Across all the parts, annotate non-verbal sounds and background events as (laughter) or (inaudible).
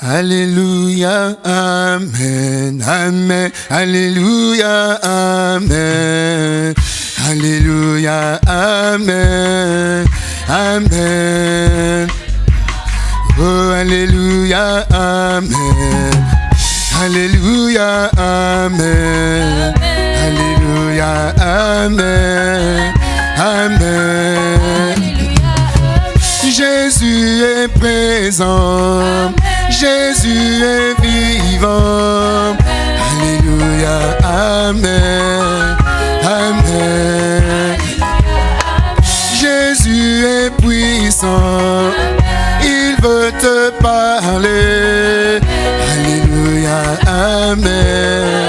Alléluia, Amen, Amen, Alléluia, Amen, Alléluia, Amen, Amen. Oh, Alléluia, Amen, Alléluia, Amen, Alléluia, Amen, Amen. Jésus est présent. Jésus est vivant. Alléluia, Amen, Amen. Jésus est puissant, il veut te parler. Alléluia, Amen,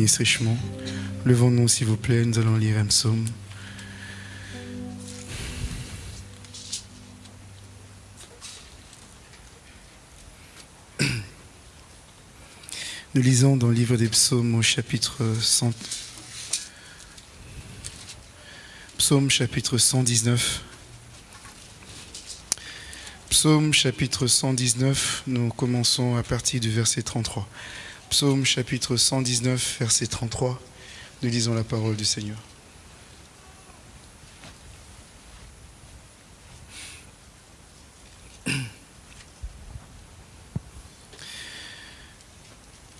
bénisse richement. Levons-nous, s'il vous plaît, nous allons lire un psaume. (clears throat) Nous lisons dans le livre des psaumes au chapitre 100. Psaume chapitre 119. Psaume chapitre 119, nous commençons à partir du verset 33. Psaume chapitre 119, verset 33. Nous lisons la parole du Seigneur. (clears throat)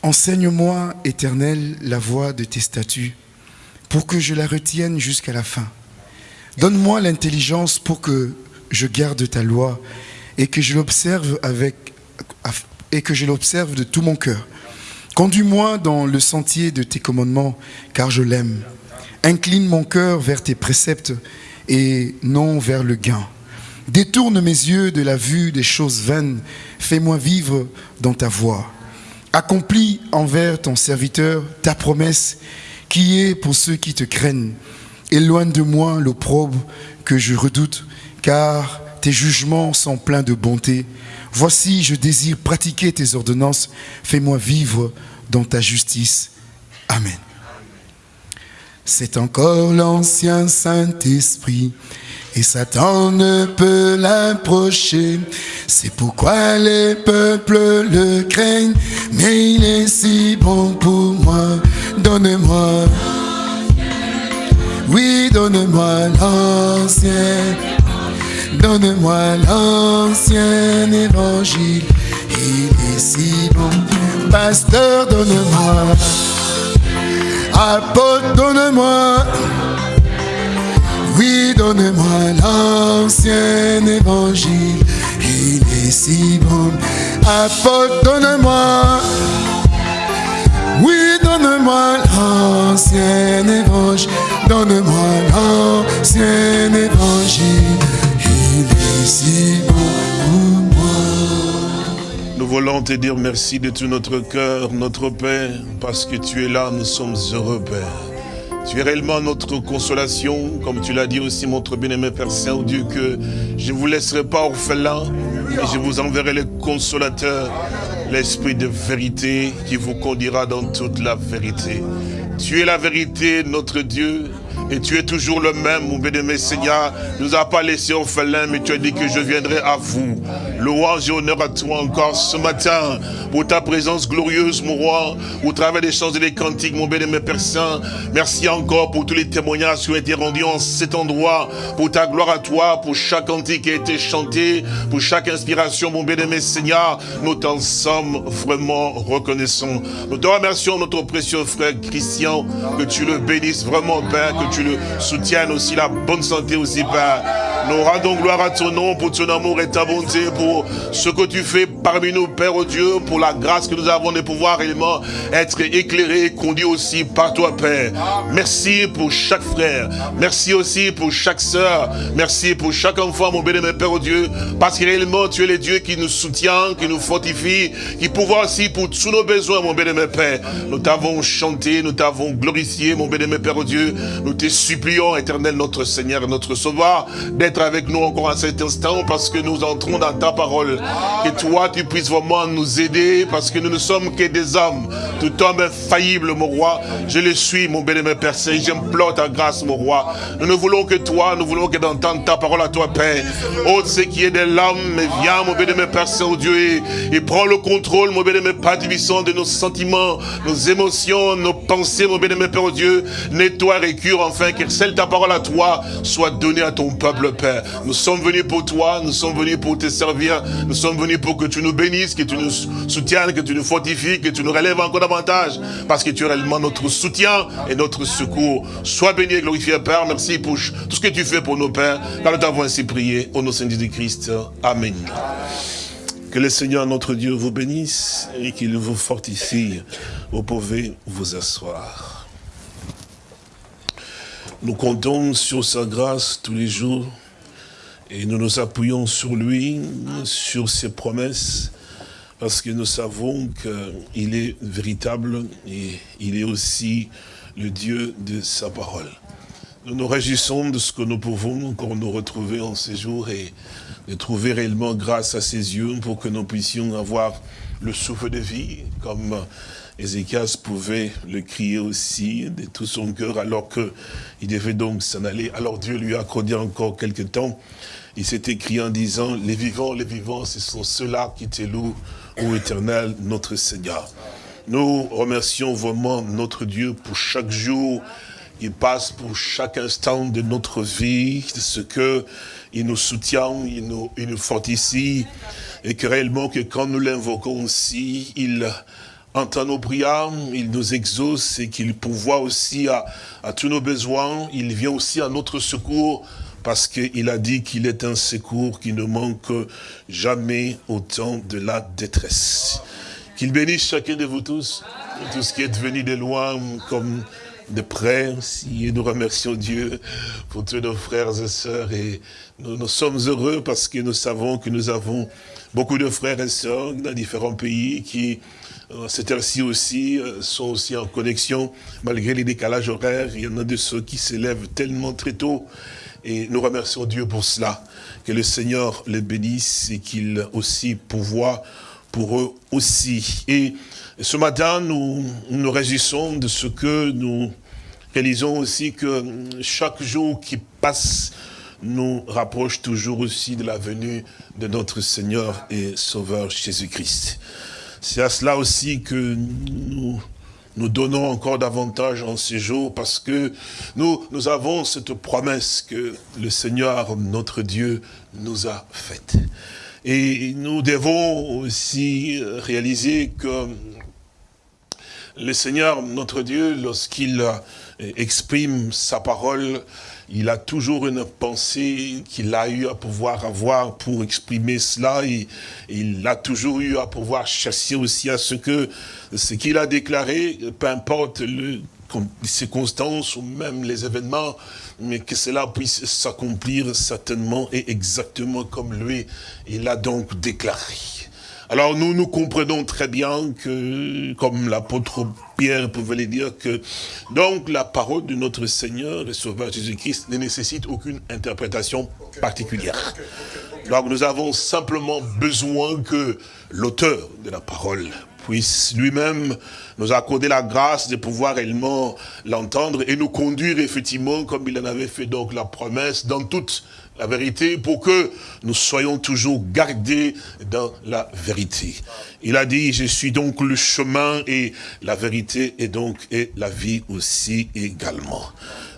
Enseigne-moi, Éternel, la voie de tes statuts, pour que je la retienne jusqu'à la fin. Donne-moi l'intelligence pour que je garde ta loi et que je l'observe avec et que je l'observe de tout mon cœur. Conduis-moi dans le sentier de tes commandements, car je l'aime. Incline mon cœur vers tes préceptes et non vers le gain. Détourne mes yeux de la vue des choses vaines. Fais-moi vivre dans ta voie. Accomplis envers ton serviteur ta promesse qui est pour ceux qui te craignent. Éloigne de moi l'opprobre que je redoute, car tes jugements sont pleins de bonté. Voici, je désire pratiquer tes ordonnances. Fais-moi vivre dans ta justice. Amen. C'est encore l'ancien Saint-Esprit. Et Satan ne peut l'approcher. C'est pourquoi les peuples le craignent. Mais il est si bon pour moi. Donne-moi. Oui, donne-moi l'ancien. Donne-moi l'ancien évangile. Il est si bon. Pasteur, donne-moi. Apôtre, donne-moi. Oui, donne-moi l'ancien évangile. Il est si bon. Apôtre, donne-moi. Oui, donne-moi l'ancien évangile. Donne-moi l'ancien évangile. Moi. voulons te dire merci de tout notre cœur, notre Père, parce que tu es là, nous sommes heureux, Père. Tu es réellement notre consolation, comme tu l'as dit aussi, notre bien-aimé Père Saint-Dieu, que je ne vous laisserai pas orphelin, mais je vous enverrai le consolateur, l'esprit de vérité qui vous conduira dans toute la vérité. Tu es la vérité, notre Dieu, et tu es toujours le même, mon bien-aimé Seigneur. Tu nous as pas laissé orphelins, mais tu as dit que je viendrai à vous. Louange et honneur à toi encore ce matin pour ta présence glorieuse, mon roi, au travers des chants et des cantiques, mon bien-aimé Père Saint. Merci encore pour tous les témoignages qui ont été rendus en cet endroit, pour ta gloire à toi, pour chaque cantique qui a été chanté, pour chaque inspiration, mon bien-aimé Seigneur. Nous t'en sommes vraiment reconnaissants. Nous te remercions, notre précieux frère Christian, que tu le bénisses vraiment, Père, que tu le soutiennes aussi, la bonne santé aussi, Père. Nous rendons gloire à ton nom pour ton amour et ta bonté, pour ce que tu fais parmi nous, Père oh Dieu, pour la grâce que nous avons de pouvoir réellement être éclairés conduits aussi par toi, Père. Merci pour chaque frère. Merci aussi pour chaque sœur. Merci pour chaque enfant, mon béni, Père oh Dieu, parce que réellement tu es le Dieu qui nous soutient, qui nous fortifie, qui pourvoit aussi pour tous nos besoins, mon béni, Père. Nous t'avons chanté, nous t'avons glorifié, mon béni, Père oh Dieu. Nous te supplions, éternel notre Seigneur et notre Sauveur, avec nous encore à cet instant parce que nous entrons dans ta parole. Que toi, tu puisses vraiment nous aider parce que nous ne sommes que des hommes. Tout homme infaillible, mon roi. Je le suis, mon bénémoine Père Saint. J'implore ta grâce, mon roi. Nous ne voulons que toi, nous voulons que d'entendre ta parole à toi, Père. Oh, ce qui est de mais viens, mon bénémoine Père Saint, Dieu, et, prends le contrôle, mon bénémoine Père Divissant, de nos sentiments, nos émotions, nos pensées, mon bénémoine Père, Dieu. Nettoie, récure, enfin, que celle ta parole à toi soit donnée à ton peuple, Père. Nous sommes venus pour toi, nous sommes venus pour te servir, nous sommes venus pour que tu nous bénisses, que tu nous soutiennes, que tu nous fortifies, que tu nous relèves encore davantage, parce que tu es réellement notre soutien et notre secours. Sois béni et glorifié, Père. Merci pour tout ce que tu fais pour nos pères, car nous t'avons ainsi prié au nom de Christ. Amen. Que le Seigneur notre Dieu vous bénisse et qu'il vous fortifie. Vous pouvez vous asseoir. Nous comptons sur sa grâce tous les jours et nous nous appuyons sur lui, sur ses promesses, parce que nous savons qu'il est véritable et il est aussi le Dieu de sa parole. Nous nous réjouissons de ce que nous pouvons encore nous retrouver en ces jours et de trouver réellement grâce à ses yeux pour que nous puissions avoir le souffle de vie, comme Ézéchias pouvait le crier aussi de tout son cœur alors qu'il devait donc s'en aller. Alors Dieu lui a accordé encore quelque temps. Il s'est écrit en disant, les vivants, les vivants, ce sont ceux-là qui te louent, ô éternel, notre Seigneur. Nous remercions vraiment notre Dieu pour chaque jour il passe pour chaque instant de notre vie, ce que il nous soutient, il nous, il nous fortifie, et que réellement que quand nous l'invoquons aussi, il entend nos prières, il nous exauce et qu'il pourvoit aussi à, tous nos besoins. Il vient aussi à notre secours parce qu'il a dit qu'il est un secours qui ne manque jamais au temps de la détresse. Qu'il bénisse chacun de vous tous, tous qui êtes venus de loin comme de près aussi. Et nous remercions Dieu pour tous nos frères et sœurs. Et nous, nous sommes heureux parce que nous savons que nous avons beaucoup de frères et sœurs dans différents pays qui cette heure-ci aussi, euh, sont aussi en connexion, malgré les décalages horaires. Il y en a de ceux qui s'élèvent tellement très tôt. Et nous remercions Dieu pour cela. Que le Seigneur les bénisse et qu'il aussi pourvoit pour eux aussi. Et ce matin, nous nous réjouissons de ce que nous réalisons aussi que chaque jour qui passe nous rapproche toujours aussi de la venue de notre Seigneur et Sauveur Jésus-Christ. C'est à cela aussi que nous nous donnons encore davantage en ces jours parce que nous, nous avons cette promesse que le Seigneur, notre Dieu, nous a faite. Et nous devons aussi réaliser que le Seigneur, notre Dieu, lorsqu'il exprime sa parole, il a toujours une pensée qu'il a eu à pouvoir avoir pour exprimer cela et, il a toujours eu à pouvoir chasser aussi à ce que ce qu'il a déclaré, peu importe le, les circonstances ou même les événements, mais que cela puisse s'accomplir certainement et exactement comme lui, il a donc déclaré. Alors nous, nous comprenons très bien que, comme l'apôtre Pierre pouvait le dire, que donc la parole de notre Seigneur et Sauveur Jésus-Christ ne nécessite aucune interprétation particulière. Donc nous avons simplement besoin que l'auteur de la parole puisse lui-même nous accorder la grâce de pouvoir réellement l'entendre et nous conduire effectivement, comme il en avait fait donc la promesse, dans toute la vérité pour que nous soyons toujours gardés dans la vérité. Il a dit, je suis donc le chemin et la vérité et donc et la vie aussi également.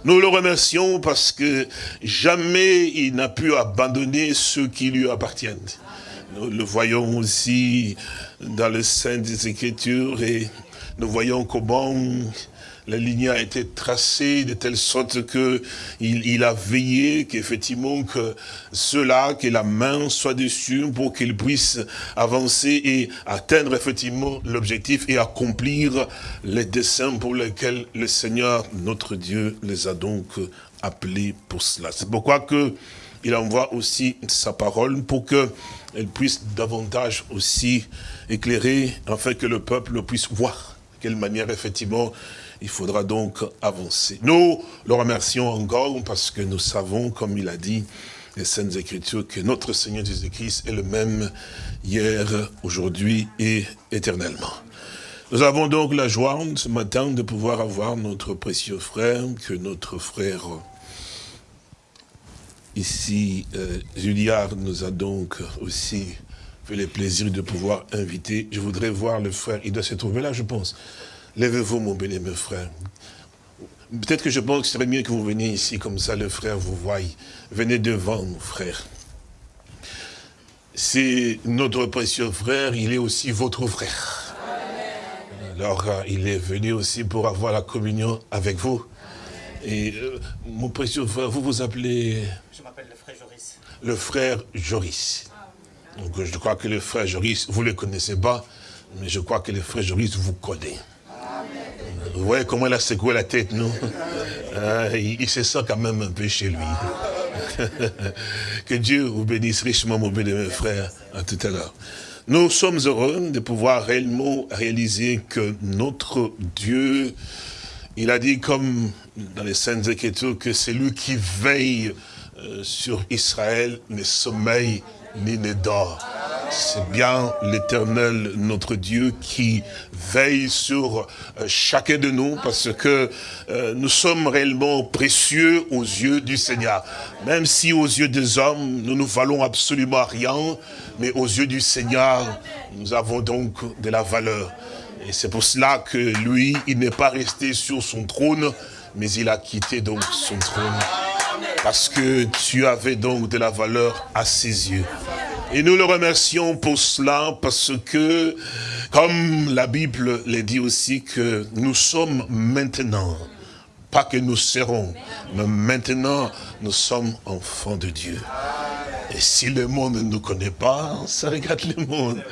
Nous le remercions parce que jamais il n'a pu abandonner ceux qui lui appartiennent. Nous le voyons aussi dans le sein des Écritures et nous voyons comment la ligne a été tracée de telle sorte que il, a veillé qu'effectivement que ceux-là, que la main soit dessus pour qu'ils puissent avancer et atteindre effectivement l'objectif et accomplir les desseins pour lesquels le Seigneur, notre Dieu, les a donc appelés pour cela. C'est pourquoi que il envoie aussi sa parole pour qu'elle puisse davantage aussi éclairer, afin que le peuple puisse voir quelle manière effectivement il faudra donc avancer. Nous le remercions encore parce que nous savons, comme il a dit, les Saintes Écritures, que notre Seigneur Jésus-Christ est le même hier, aujourd'hui et éternellement. Nous avons donc la joie ce matin de pouvoir avoir notre précieux frère, que notre frère ici, euh, Juliard, nous a donc aussi fait le plaisir de pouvoir inviter. Je voudrais voir le frère, il doit se trouver là, je pense. Lèvez-vous, mon bien-aimé frère. Peut-être que je pense que ce serait mieux que vous veniez ici, comme ça le frère vous voie. Venez devant, mon frère. C'est notre précieux frère, il est aussi votre frère. Alors, euh, il est venu aussi pour avoir la communion avec vous. Et euh, mon précieux frère, vous vous appelez? Je m'appelle le frère Joris. Le frère Joris. Donc, je crois que le frère Joris, vous ne le connaissez pas, mais je crois que le frère Joris vous connaît. Vous voyez comment il a secoué la tête, non ah, il, se sent quand même un peu chez lui. (laughs) que Dieu vous bénisse richement, mon béni, frère, à tout à l'heure. Nous sommes heureux de pouvoir réellement réaliser que notre Dieu, il a dit comme dans les Saintes Écritures, que c'est lui qui veille euh, sur Israël, ne sommeille ni ne dort. C'est bien l'éternel, notre Dieu, qui veille sur euh, chacun de nous parce que euh, nous sommes réellement précieux aux yeux du Seigneur. Même si aux yeux des hommes, nous ne valons absolument rien, mais aux yeux du Seigneur, nous avons donc de la valeur. Et c'est pour cela que lui, il n'est pas resté sur son trône, mais il a quitté donc son trône. Parce que tu avais donc de la valeur à ses yeux. Et nous le remercions pour cela parce que, comme la Bible le dit aussi, que nous sommes maintenant, pas que nous serons, mais maintenant nous sommes enfants de Dieu. Et si le monde ne nous connaît pas, ça regarde le monde.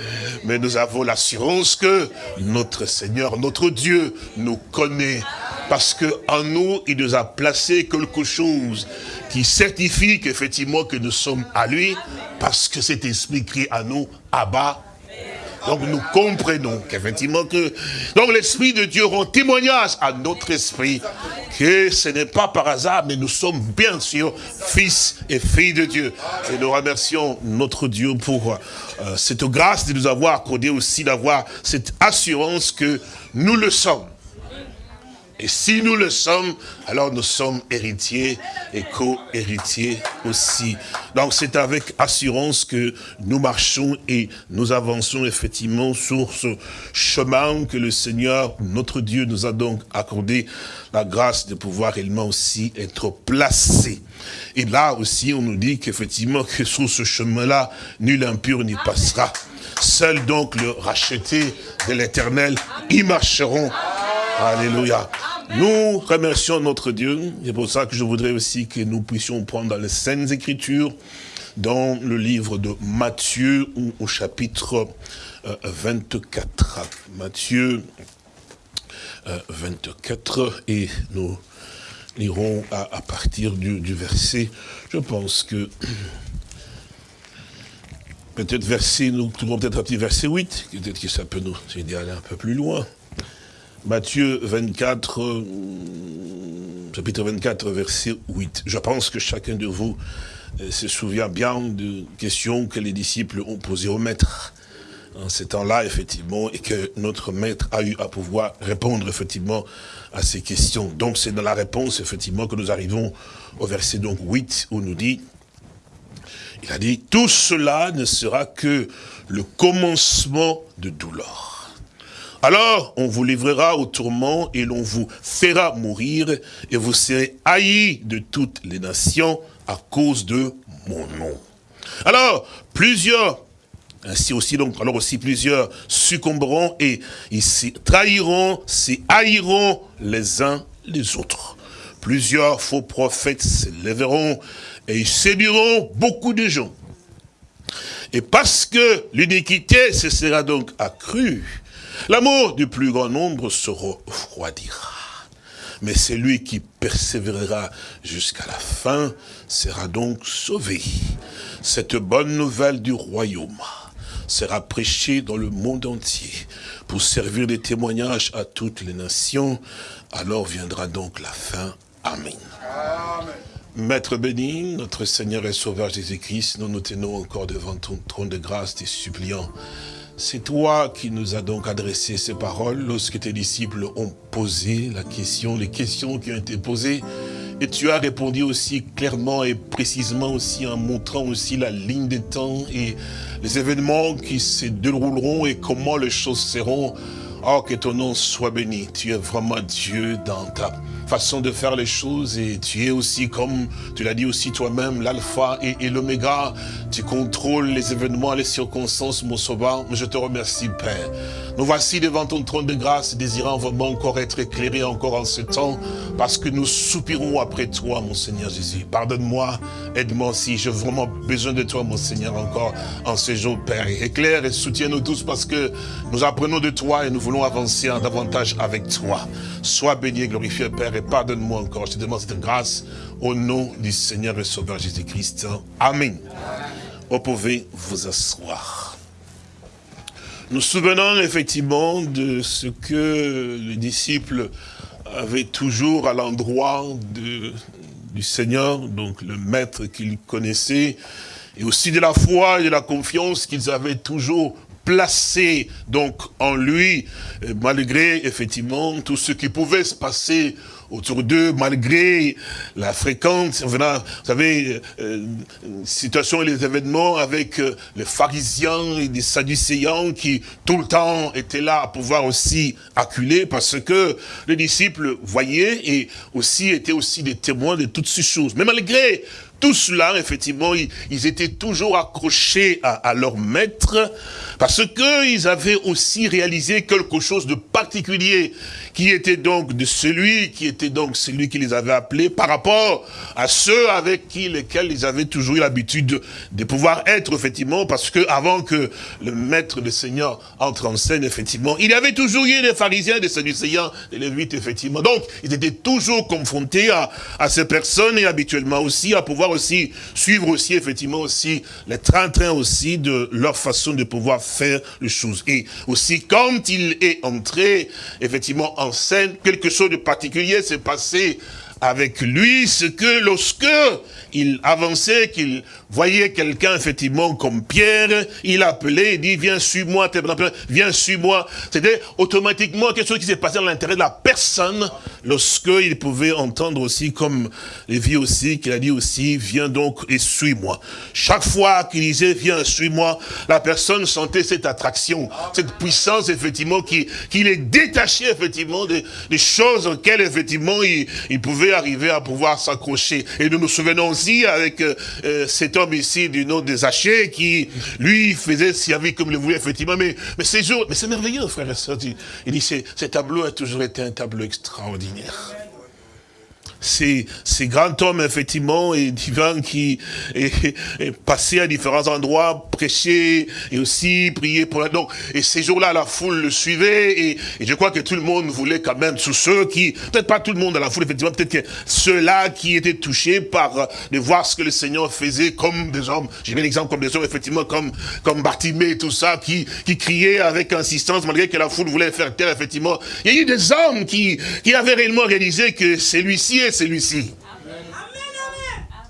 Mais nous avons l'assurance que notre Seigneur, notre Dieu, nous connaît. Parce qu'en nous, il nous a placé quelque chose qui certifie qu'effectivement que nous sommes à lui, parce que cet esprit crie à nous, Abba, donc nous comprenons qu'effectivement que... Donc l'Esprit de Dieu rend témoignage à notre esprit que ce n'est pas par hasard, mais nous sommes bien sûr fils et filles de Dieu. Et nous remercions notre Dieu pour euh, cette grâce de nous avoir accordé aussi d'avoir cette assurance que nous le sommes. Et si nous le sommes, alors nous sommes héritiers et co-héritiers aussi. Donc c'est avec assurance que nous marchons et nous avançons effectivement sur ce chemin que le Seigneur, notre Dieu, nous a donc accordé la grâce de pouvoir réellement aussi être placé. Et là aussi, on nous dit qu'effectivement, que sur ce chemin-là, nul impur n'y passera. Seul donc le racheté de l'éternel y marcheront. Alléluia. Nous remercions notre Dieu. C'est pour ça que je voudrais aussi que nous puissions prendre dans les Saintes Écritures, dans le livre de Matthieu, au chapitre 24. Euh, Matthieu 24, euh, et nous lirons à, partir du, verset, je pense que (clears throat) peut-être verset, nous trouvons peut-être verset 8, peut-être que ça peut nous aider à aller un peu plus loin. Matthieu 24, euh, chapitre 24, verset 8. Je pense que chacun de vous euh, se souvient bien de questions que les disciples ont posées au maître en ces temps-là, effectivement, et que notre maître a eu à pouvoir répondre, effectivement, à ces questions. Donc, c'est dans la réponse, effectivement, que nous arrivons au verset donc 8, où nous dit, il a dit, tout cela ne sera que le commencement de douleur. Alors, on vous livrera au tourment et l'on vous fera mourir et vous serez haïs de toutes les nations à cause de mon nom. Alors, plusieurs ainsi aussi donc, alors aussi plusieurs succomberont et ils se trahiront, se haïront les uns les autres. Plusieurs faux prophètes se lèveront et ils séduiront beaucoup de gens. Et parce que l'iniquité se sera donc accrue, l'amour du plus grand nombre se refroidira. Mais celui qui persévérera jusqu'à la fin sera donc sauvé. Cette bonne nouvelle du royaume sera prêchée dans le monde entier pour servir de témoignage à toutes les nations. Alors viendra donc la fin. Amen. Maître béni, notre Seigneur et Sauveur Jésus-Christ, nous nous tenons encore devant ton trône de grâce, tes suppliants. C'est toi qui nous as donc adressé ces paroles lorsque tes disciples ont posé la question, les questions qui ont été posées. Et tu as répondu aussi clairement et précisément aussi en montrant aussi la ligne des temps et les événements qui se dérouleront et comment les choses seront. Oh, que ton nom soit béni. Tu es vraiment Dieu dans ta façon de faire les choses et tu es aussi, comme tu l'as dit aussi toi-même, l'alpha et, l'oméga. Tu contrôles les événements, les circonstances, mon sauveur. Je te remercie, Père. Nous voici devant ton trône de grâce, désirant vraiment encore être éclairés encore en ce temps, parce que nous soupirons après toi, mon Seigneur Jésus. Pardonne-moi, aide-moi aussi. J'ai vraiment besoin de toi, mon Seigneur, encore en ce jour, Père. Éclaire et soutiens-nous tous parce que nous apprenons de toi et nous voulons avancer davantage avec toi. Sois béni et glorifié, Père, pardonne-moi encore. Je te demande cette grâce au nom du Seigneur et Sauveur Jésus-Christ. Amen. Vous pouvez vous asseoir. Nous souvenons effectivement de ce que les disciples avaient toujours à l'endroit du Seigneur, donc le maître qu'ils connaissaient, et aussi de la foi et de la confiance qu'ils avaient toujours placé donc en lui, malgré effectivement tout ce qui pouvait se passer autour d'eux, malgré la fréquente, vous savez, euh, situation et les événements avec euh, les pharisiens et les sadducéens qui tout le temps étaient là à pouvoir aussi acculer parce que les disciples voyaient et aussi étaient aussi des témoins de toutes ces choses. Mais malgré tout cela, effectivement, ils, étaient toujours accrochés à, leur maître, parce qu'ils avaient aussi réalisé quelque chose de particulier, qui était donc de celui, qui était donc celui qui les avait appelés, par rapport à ceux avec qui, lesquels ils avaient toujours eu l'habitude de, pouvoir être, effectivement, parce que avant que le maître, le Seigneur, entre en scène, effectivement, il y avait toujours eu des pharisiens, des sadducéens, des lévites, effectivement. Donc, ils étaient toujours confrontés à, à ces personnes et habituellement aussi à pouvoir aussi suivre aussi effectivement aussi les train-train aussi de leur façon de pouvoir faire les choses. Et aussi quand il est entré effectivement en scène, quelque chose de particulier s'est passé avec lui, ce que lorsque il avançait, qu'il voyait quelqu'un effectivement comme Pierre, il appelait, il dit, viens suis-moi, viens suis-moi. C'était automatiquement quelque chose qui s'est passé dans l'intérêt de la personne, lorsqu'il pouvait entendre aussi, comme Lévi aussi, qu'il a dit aussi, viens donc et suis-moi. Chaque fois qu'il disait, viens, suis-moi, la personne sentait cette attraction, cette puissance, effectivement, qui, qui les détachait, effectivement, des, choses auxquelles, effectivement, il, il pouvait arriver à pouvoir s'accrocher. Et nous nous souvenons avec euh, euh, cet homme ici du nom des Zachée qui, lui, faisait servir comme il voulait, effectivement. Mais, mais c'est mais c'est merveilleux, frère et soeur. Il, dit, ce tableau a toujours été un tableau extraordinaire. Ces, grands hommes, effectivement, et divins qui est, passé à différents endroits, prêcher et aussi prier pour la... Donc, et ces jours-là, la foule le suivait et, et, je crois que tout le monde voulait quand même, sous ceux qui, peut-être pas tout le monde dans la foule, effectivement, peut-être que ceux-là qui étaient touchés par de voir ce que le Seigneur faisait comme des hommes, j'ai mis l'exemple comme des hommes, effectivement, comme, comme Bartimée et tout ça, qui, qui criaient avec insistance, malgré que la foule voulait faire taire, effectivement. Il y a eu des hommes qui, qui avaient réellement réalisé que celui-ci celui-ci.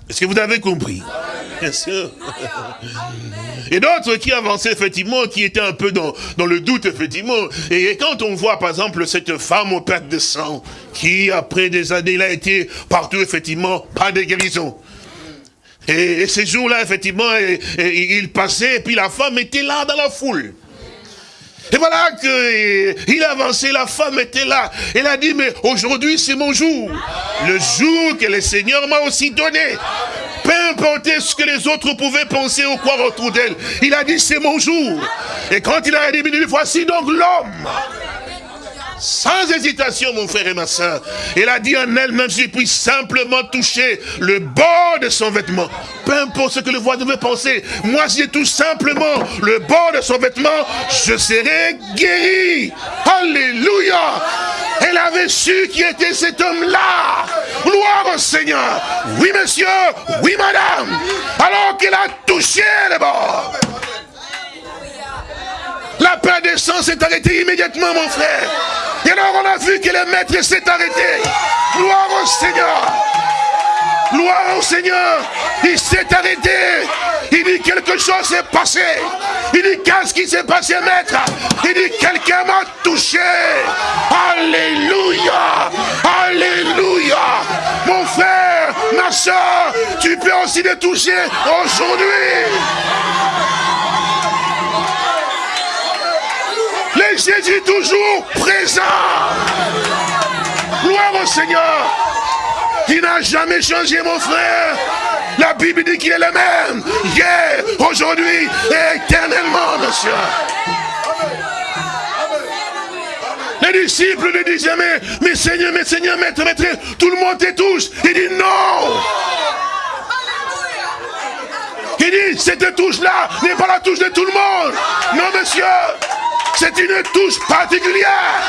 Est-ce que vous avez compris? Bien sûr. Et d'autres qui avançaient effectivement, qui étaient un peu dans, dans le doute effectivement. Et quand on voit par exemple cette femme au perte de sang, qui après des années, a été partout effectivement, pas de guérison. Et, ces jours-là, effectivement, il passait, et puis la femme était là dans la foule. Et voilà qu'il avançait, la femme était là. Elle a dit, mais aujourd'hui c'est mon jour. Le jour que le Seigneur m'a aussi donné. Peu importe ce que les autres pouvaient penser ou croire autour d'elle. Il a dit, c'est mon jour. Et quand il a dit, voici donc l'homme sans hésitation, mon frère et ma soeur. Elle a dit en elle-même, je puis simplement toucher le bord de son vêtement. Peu importe ce que le voisin veut penser. Moi, si j'ai tout simplement le bord de son vêtement, je serai guéri. Alléluia. Elle avait su qui était cet homme-là. Gloire au Seigneur. Oui, monsieur. Oui, madame. Alors qu'elle a touché le bord. La paix des sang s'est arrêtée immédiatement, mon frère. Et alors on a vu que le maître s'est arrêté. Gloire au Seigneur. Gloire au Seigneur. Il s'est arrêté. Il dit quelque chose s'est passé. Il dit qu'est-ce qui s'est passé, maître? Il dit quelqu'un m'a touché. Alléluia. Alléluia. Mon frère, ma soeur, tu peux aussi le toucher aujourd'hui. Jésus toujours présent. Gloire au Seigneur. Il n'a jamais changé, mon frère. La Bible dit qu'il est le même. Hier, aujourd'hui et éternellement, monsieur. Les disciples ne disent jamais, mais Seigneur, mais Seigneur, maître, maître, tout le monde te touche. Il dit non. Il dit, cette touche-là n'est pas la touche de tout le monde. Non, monsieur. C'est une touche particulière.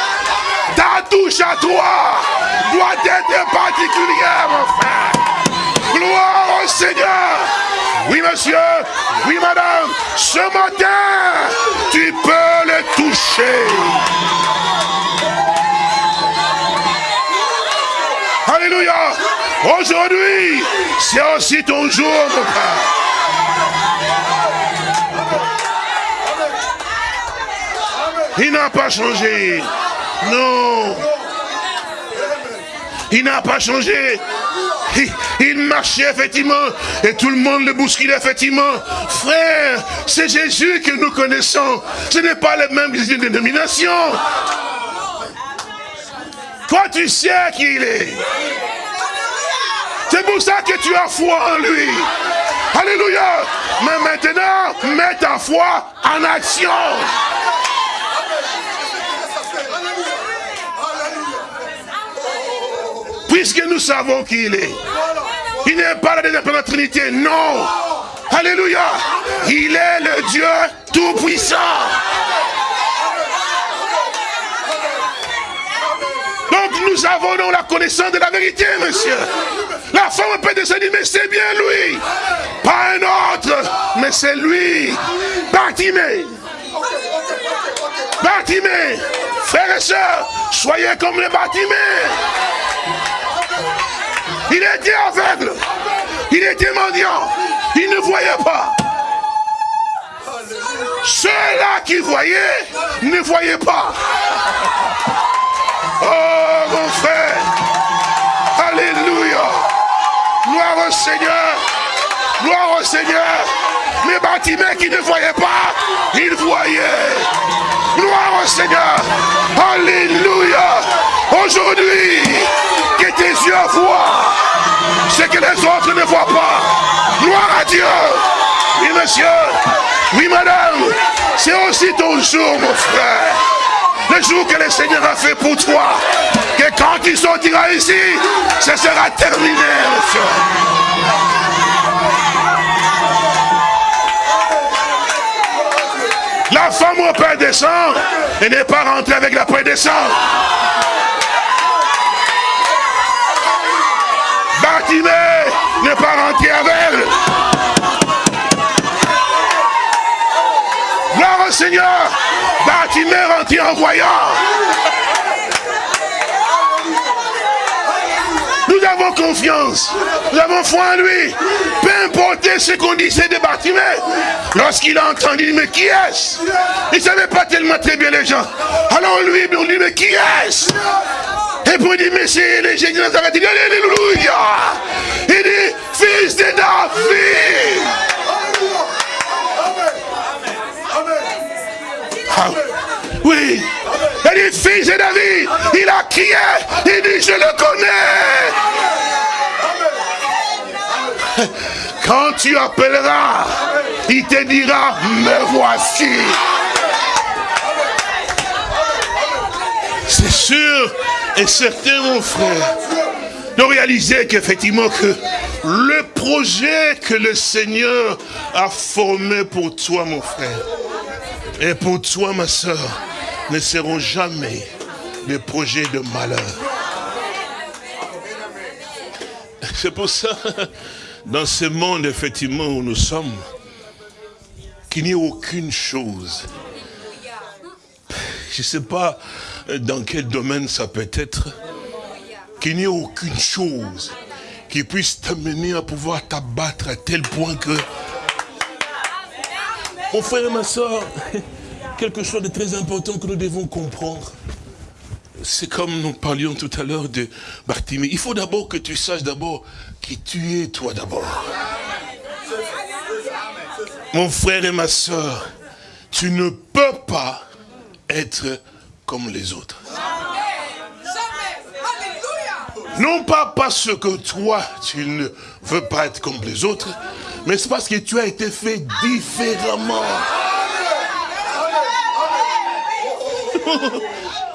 Ta touche à toi doit être particulière, mon frère. Gloire au Seigneur. Oui, monsieur. Oui, madame. Ce matin, tu peux le toucher. Alléluia. Aujourd'hui, c'est aussi ton jour, mon frère. Il n'a pas changé. Non. Il n'a pas changé. Il, marchait effectivement et tout le monde le bousculait effectivement. Frère, c'est Jésus que nous connaissons. Ce n'est pas les mêmes dénominations. Toi, tu sais qui il est? C'est pour ça que tu as foi en lui. Alléluia. Mais maintenant, mets ta foi en action. Puisque nous savons qui il est. Il n'est pas la deuxième la Trinité, non. Alléluia. Il est le Dieu Tout-Puissant. Donc nous avons donc la connaissance de la vérité, monsieur. La femme peut dire, mais c'est bien lui. Pas un autre, mais c'est lui. Bartimée. Bartimée. Frères et sœurs, soyez comme les Bartimée. Il était aveugle. Il était mendiant. Il ne voyait pas. Ceux-là qui voyaient ne voyaient pas. Oh mon frère. Alléluia. Gloire au Seigneur. Gloire au Seigneur. Mais Bartimée qui ne voyait pas, il voyait. Gloire au Seigneur. Alléluia. Aujourd'hui, que tes yeux voient ce que les autres ne voient pas. Gloire à Dieu. Oui, monsieur. Oui, madame. C'est aussi ton jour, mon frère. le jour que le Seigneur a fait pour toi, que quand tu sortiras ici, ce sera terminé, La femme au Père descend et n'est pas rentrée avec la paix descend. Bartimée n'est pas rentré avec. Gloire au Seigneur. Bartimée rentré en voyant. Nous avons confiance. Nous avons foi en lui. Peu importe ce qu'on disait de Bartimée. Lorsqu'il a entendu, mais qui est-ce? Il ne savait pas tellement très bien les gens. Alors lui, on dit, mais qui est-ce? Et pour dire, mais c'est les génies de Nazareth. Il dit, Alléluia. Il dit, fils de David. Ah, oui. Il dit, fils de David. Il a crié. Il dit, je le connais. Quand tu appelleras, il te dira, me voici. C'est sûr et certain, mon frère, de réaliser qu'effectivement que le projet que le Seigneur a formé pour toi, mon frère, et pour toi, ma soeur, ne seront jamais des projets de malheur. C'est pour ça, dans ce monde, effectivement, où nous sommes, qu'il n'y ait aucune chose. Je ne sais pas dans quel domaine ça peut être, qu'il n'y ait aucune chose qui puisse t'amener à pouvoir t'abattre à tel point que... Mon frère et ma soeur, (laughs) quelque chose de très important que nous devons comprendre. C'est comme nous parlions tout à l'heure de Bartimée. Il faut d'abord que tu saches d'abord qui tu es, toi d'abord. Mon frère et ma soeur, tu ne peux pas être comme les autres. Non pas parce que toi, tu ne veux pas être comme les autres, mais c'est parce que tu as été fait différemment.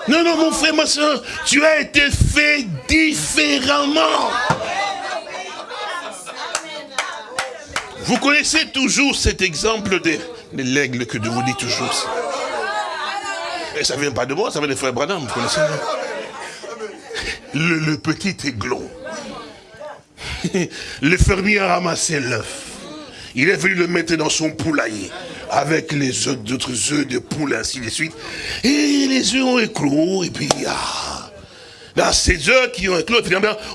Non, non, mon frère, ma soeur, tu as été fait différemment. Vous connaissez toujours cet exemple de, de l'aigle que je vous dis toujours. Et ça ne vient pas de moi, ça vient des frères Branham, vous connaissez le, le petit aiglon. (laughs) Le fermier a ramassé l'œuf. Il est venu le mettre dans son poulailler avec les autres œufs de poule, ainsi de suite. Et les œufs ont éclos, et puis, ah, dans ces œufs qui ont éclos,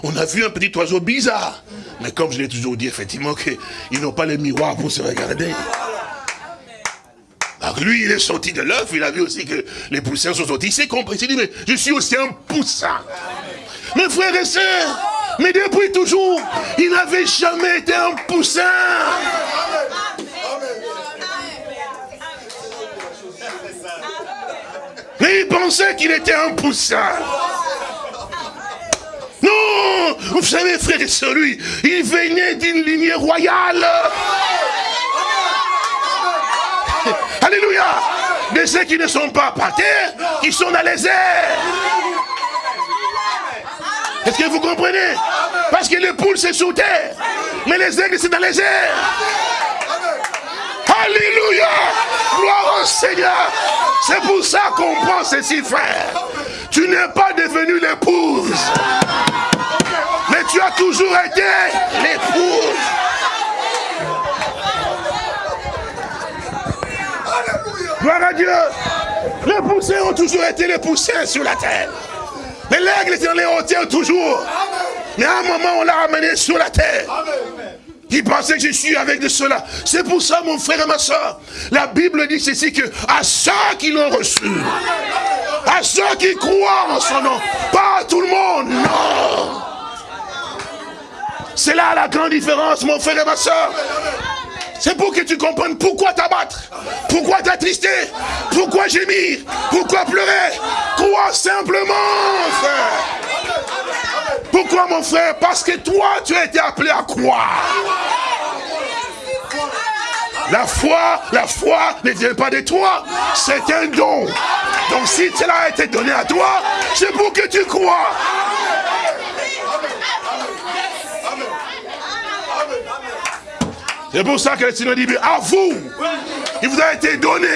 on a vu un petit oiseau bizarre. Mais comme je l'ai toujours dit, effectivement, qu'ils n'ont pas les miroirs pour se regarder. Lui, il est sorti de l'œuf, il a vu aussi que les poussins sont sortis. Il s'est compris, il dit, mais je suis aussi un poussin. Mes frères et sœurs, mais depuis toujours, il n'avait jamais été un poussin. Mais il pensait qu'il était un poussin. Non Vous savez, frère et sœurs, lui, il venait d'une lignée royale. Alléluia. De ceux qui ne sont pas par terre, qui sont dans les airs. Est-ce que vous comprenez? Parce que les poules, c'est sous terre. Mais les aigles, c'est dans les airs. Alléluia. Gloire au Seigneur. C'est pour ça qu'on pense ceci, frère. Tu n'es pas devenu l'épouse. Mais tu as toujours été l'épouse. Gloire à Dieu. Les poussins ont toujours été les poussins sur la terre. Mais l'aigle est dans les hauteurs toujours. Mais à un moment, on l'a ramené sur la terre. Il pensait que je suis avec de cela. C'est pour ça, mon frère et ma soeur, la Bible dit ceci que à ceux qui l'ont reçu, à ceux qui croient en son nom, pas à tout le monde, non. C'est là la grande différence, mon frère et ma soeur. C'est pour que tu comprennes pourquoi t'abattre, pourquoi t'attrister, pourquoi gémir, pourquoi pleurer. Crois simplement, frère. Pourquoi, mon frère? Parce que toi, tu as été appelé à croire. La foi, la foi ne vient pas de toi. C'est un don. Donc si cela a été donné à toi, c'est pour que tu crois. C'est pour ça que le Seigneur dit, à vous, il vous a été donné,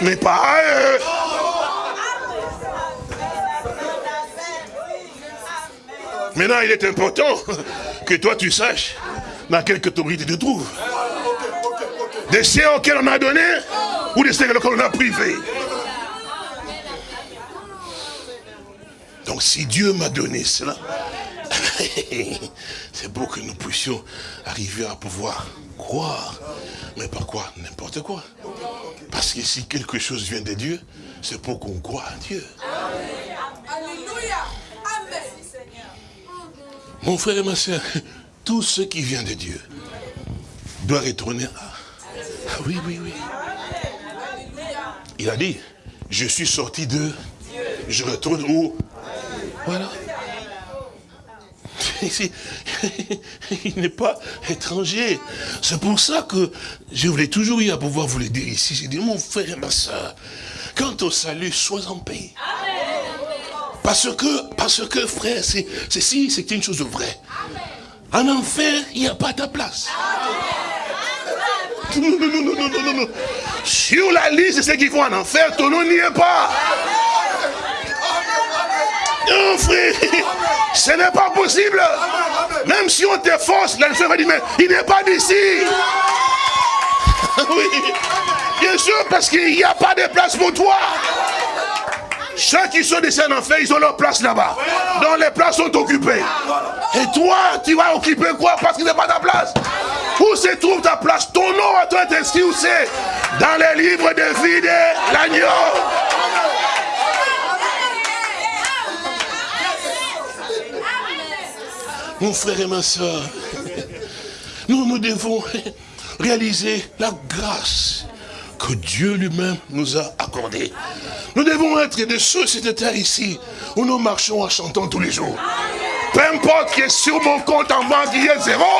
mais pas à eux. Maintenant, il est important que toi tu saches dans quelle catégorie tu te trouves. Des cieux auxquels on a donné ou des cieux auxquels on a privé. Donc si Dieu m'a donné cela, (laughs) c'est pour que nous puissions arriver à pouvoir croire. Mais par quoi N'importe quoi. Parce que si quelque chose vient de Dieu, c'est pour qu'on croit à Dieu. Mon frère et ma soeur, tout ce qui vient de Dieu doit retourner à... Ah oui, oui, oui. Il a dit, je suis sorti de... Je retourne où? Voilà. (laughs) Il n'est pas étranger. C'est pour ça que je voulais toujours y à pouvoir vous le dire ici. J'ai dit, mon frère et ma soeur, quant au salut, sois en paix. Parce que, parce que frère, c'est si, c'est une chose vraie. En enfer, il n'y a pas ta place. Non, non, non, non, non, non, non. Sur la liste de ceux qui vont en enfer, ton nom n'y est pas. Non, frère, ce n'est pas possible. Même si on te force, l'enfer va dire, mais il n'est pas d'ici. (laughs) Oui, bien sûr, parce qu'il n'y a pas de place pour toi. Ceux qui sont descendus en fait, ils ont leur place là-bas. Donc les places sont occupées. Et toi, tu vas occuper quoi Parce qu'il n'est pas ta place? Où se trouve ta place? Ton nom à toi est inscrit où c'est? Dans les livres de vie de l'agneau. Mon frère et ma soeur, nous, nous devons réaliser la grâce que Dieu lui-même nous a accordé. Nous devons être de ceux, cette terre ici, où nous marchons en chantant tous les jours. Peu importe que sur mon compte en banque il y ait zéro.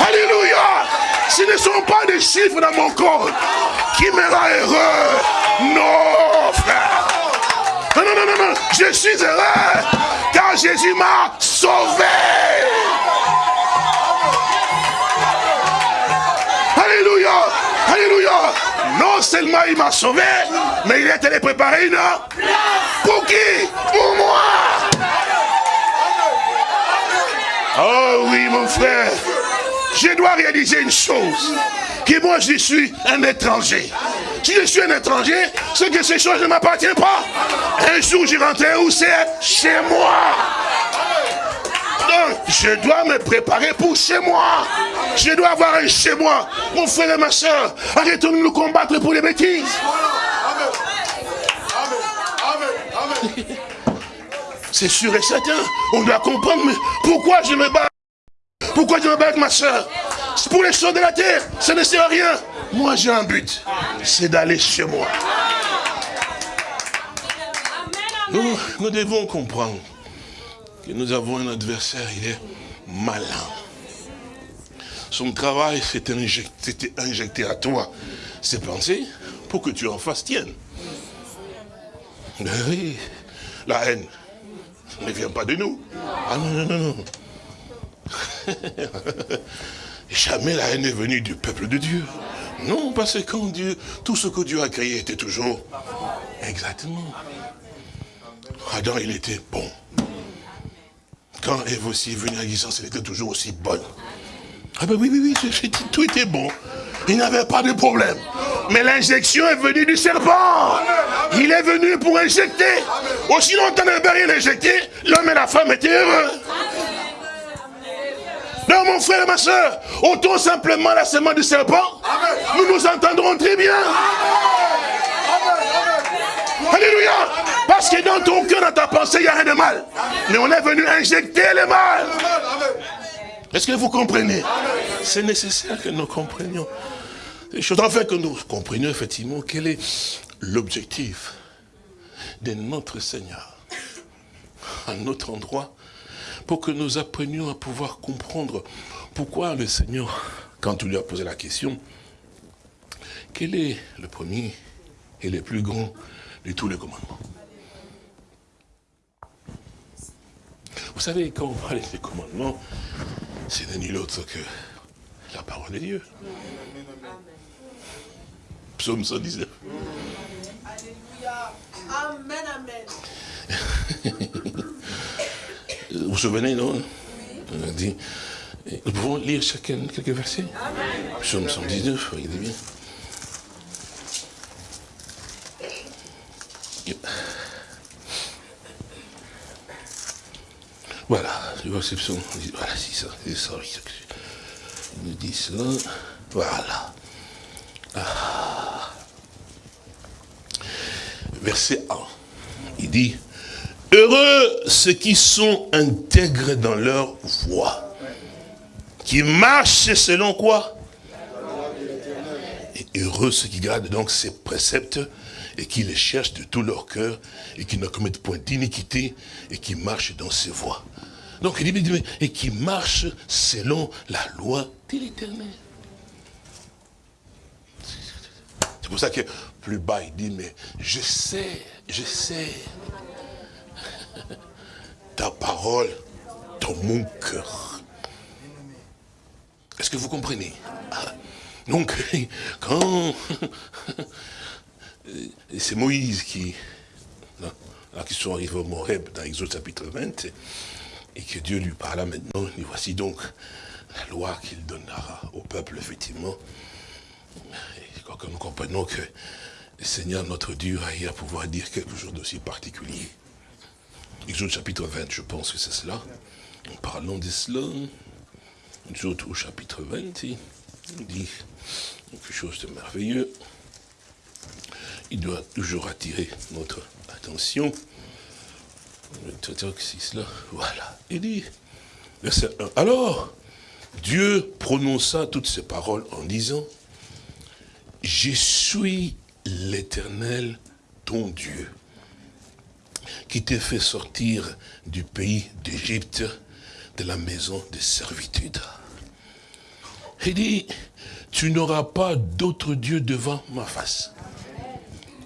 Alléluia. Ce ne sont pas des chiffres dans mon compte qui me rend heureux. Non, frère. Non, non, non, non, non. Je suis heureux Jésus m'a sauvé. Alléluia. Alléluia. Non seulement il m'a sauvé, mais il est allé préparer une Pour qui? Pour moi. Oh oui, mon frère. Je dois réaliser une chose. Que moi, je suis un étranger. Si je suis un étranger, c'est que ces choses ne m'appartiennent pas. Un jour, j'y rentrerai où c'est Chez moi je dois me préparer pour chez moi. Je dois avoir un chez moi. Mon frère et ma soeur, arrêtons de nous combattre pour les bêtises. C'est sûr et certain, on doit comprendre, mais pourquoi je me bats? Pourquoi je me bats avec ma soeur? Pour les choses de la terre, ça ne sert à rien. Moi j'ai un but, c'est d'aller chez moi. Nous, devons comprendre que nous avons un adversaire, il est malin. Son travail, injecté, injecté à toi ses pensées pour que tu en fasses tienne. Oui, la haine ne vient pas de nous. Ah non, non, non, non. (laughs) Jamais la haine est venue du peuple de Dieu. Non, parce que quand Dieu, tout ce que Dieu a créé était toujours exactement. Adam, il était bon. Quand Ève aussi est venue à l'existence, elle était toujours aussi bonne. Ah ben oui, oui, oui, tout était bon. Il n'avait pas de problème. Mais l'injection est venue du serpent. Il est venu pour injecter. Aussi longtemps n'avait rien injecté, l'homme et la femme étaient heureux. Non, mon frère et ma soeur, autant simplement la semence du serpent, nous nous entendrons très bien. Alléluia. Parce que dans ton cœur, dans ta pensée, il n'y a rien de mal. Mais on est venu injecter le mal. Est-ce que vous comprenez? C'est nécessaire que nous comprenions les choses. Enfin, que nous comprenions effectivement quel est l'objectif de notre Seigneur à notre endroit pour que nous apprenions à pouvoir comprendre pourquoi le Seigneur quand on lui a posé la question, quel est le premier et le plus grand de tous les commandements Vous savez, quand on parle des commandements, c'est ni l'autre que la parole de Dieu. Psaume 119. Alléluia. Amen, amen. Vous souvenez, non On a dit, nous pouvons lire chacun quelques versets Psaume 119, regardez bien. Voilà, je vois ce psaume. Voilà, c'est ça, c'est ça. Il nous dit cela. Voilà. Ah. Verset 1. Il dit, Heureux ceux qui sont intègres dans leur voie, qui marchent selon quoi? Et heureux ceux qui gardent donc ces préceptes et qui les cherchent de tout leur cœur et qui ne commettent point d'iniquité et qui marchent dans ses voies. Donc il dit, et qui marchent selon la loi de l'éternel. C'est pour ça que plus bas il dit, mais je sais, je sais ta parole dans mon cœur. Est-ce que vous comprenez? Ah. Donc, (laughs) quand (laughs) c'est Moïse qui, là, qui sont arrivés au Moreb dans Exode chapitre 20, et que Dieu lui parla maintenant, et voici donc la loi qu'il donnera au peuple, effectivement. Et quand nous comprenons que le Seigneur, notre Dieu, a eu à pouvoir dire quelque chose d'aussi particulier. Exode chapitre 20, je pense que c'est cela. En parlant de cela, Exode au chapitre 20, il dit quelque chose de merveilleux. Il doit toujours attirer notre attention. Cela, voilà. Il dit, verset 1, alors, Dieu prononça toutes ces paroles en disant, je suis l'éternel, ton Dieu qui t'ai fait sortir du pays d'Égypte, de la maison de servitude. Il dit, tu n'auras pas d'autre Dieu devant ma face.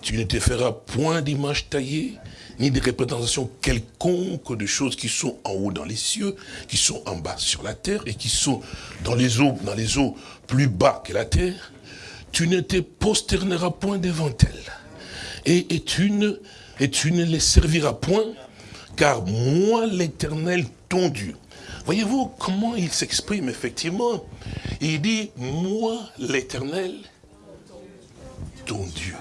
Tu ne te feras point d'image taillée, ni de représentation quelconque de choses qui sont en haut dans les cieux, qui sont en bas sur la terre, et qui sont dans les eaux, dans les eaux plus bas que la terre. Tu ne te posterneras point devant elles. Et, et tu ne et tu ne les serviras point, car moi l'éternel, ton Dieu. Voyez-vous comment il s'exprime effectivement? Il dit, moi l'éternel, ton Dieu.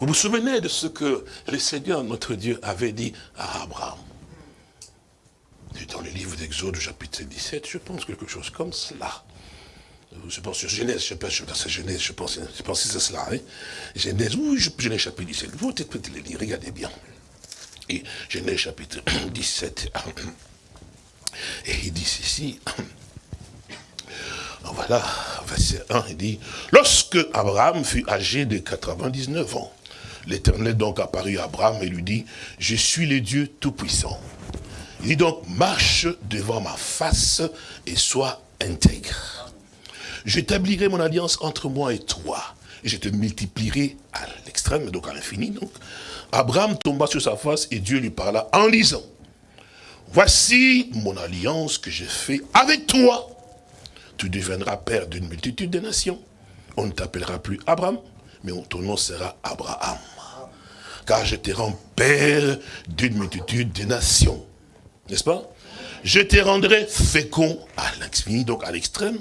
Vous vous souvenez de ce que le Seigneur, notre Dieu, avait dit à Abraham? Dans le livre d'Exode, chapitre 17, je pense quelque chose comme cela je pense sur Genèse, je pense c'est Genèse, je pense, je pense cela. Hein. Genèse, oui, Genèse chapitre 17. Vous peut-être le lire, regardez bien. Genèse chapitre (coughs) 17. (coughs) Et il dit ceci. (coughs) Voilà, verset 1, il dit, lorsque Abraham fut âgé de 99 ans, l'Éternel donc apparut à Abraham et lui dit, je suis le Dieu Tout-Puissant. Il dit donc, marche devant ma face et sois intègre j'établirai mon alliance entre moi et toi. Et je te multiplierai à l'extrême, donc à l'infini. Abraham tomba sur sa face et Dieu lui parla en disant, voici mon alliance que j'ai fait avec toi. Tu deviendras père d'une multitude de nations. On ne t'appellera plus Abraham, mais ton nom sera Abraham. Car je te rends père d'une multitude de nations. N'est-ce pas? Je te rendrai fécond à l'infini, donc à l'extrême.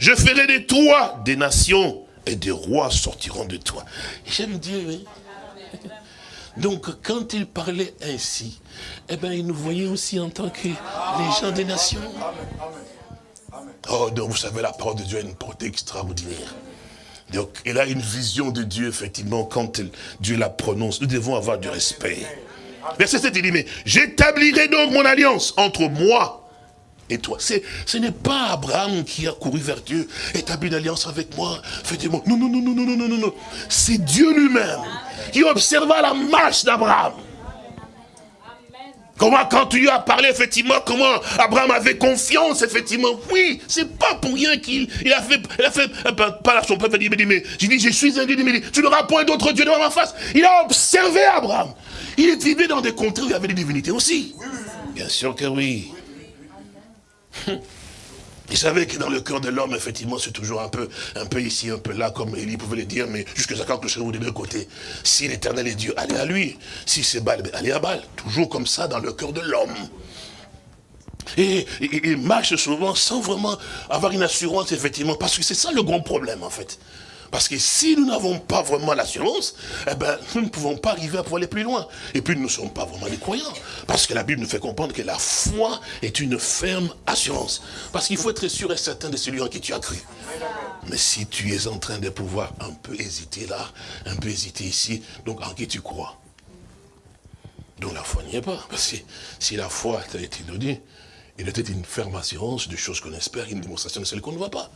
Je ferai de toi des nations et des rois sortiront de toi. J'aime Dieu, hein. Donc, quand il parlait ainsi, eh bien, il nous voyait aussi en tant que les gens des nations. Oh, donc, vous savez, la parole de Dieu a une portée extraordinaire. Donc, il a une vision de Dieu, effectivement, quand Dieu la prononce. Nous devons avoir du respect. Verset 7, il dit, mais j'établirai donc mon alliance entre moi et toi. Ce n'est pas Abraham qui a couru vers Dieu, établi une alliance avec moi, faites moi Non, non, non, non, non, non, non, non. C'est Dieu lui-même qui observa la marche d'Abraham. Comment, quand tu lui as parlé, effectivement, comment Abraham avait confiance, effectivement. Oui, c'est pas pour rien qu'il il a fait, il a fait, pas son peuple, il dit, mais, j'ai dit, je suis un Dieu, mais tu n'auras point d'autre Dieu devant ma face. Il a observé Abraham. Il est vivait dans des contrées où il y avait des divinités aussi. Bien sûr que oui. Il savait que dans le cœur de l'homme, effectivement, c'est toujours un peu, un peu ici, un peu là, comme Élie pouvait le dire, mais jusqu'à ce que le des deux côtés. Si l'éternel est Dieu, allez à lui. Si c'est Baal, allez à Baal. Toujours comme ça dans le cœur de l'homme. Et, il marche souvent sans vraiment avoir une assurance, effectivement, parce que c'est ça le grand problème, en fait. Parce que si nous n'avons pas vraiment l'assurance, eh ben, nous ne pouvons pas arriver à pouvoir aller plus loin. Et puis nous ne sommes pas vraiment des croyants. Parce que la Bible nous fait comprendre que la foi est une ferme assurance. Parce qu'il faut être sûr et certain de celui en qui tu as cru. Mais si tu es en train de pouvoir un peu hésiter là, un peu hésiter ici, donc en qui tu crois? Donc la foi n'y est pas. Parce que si la foi t'a été donnée, il était une ferme assurance de choses qu'on espère, une démonstration de celles qu'on ne voit pas.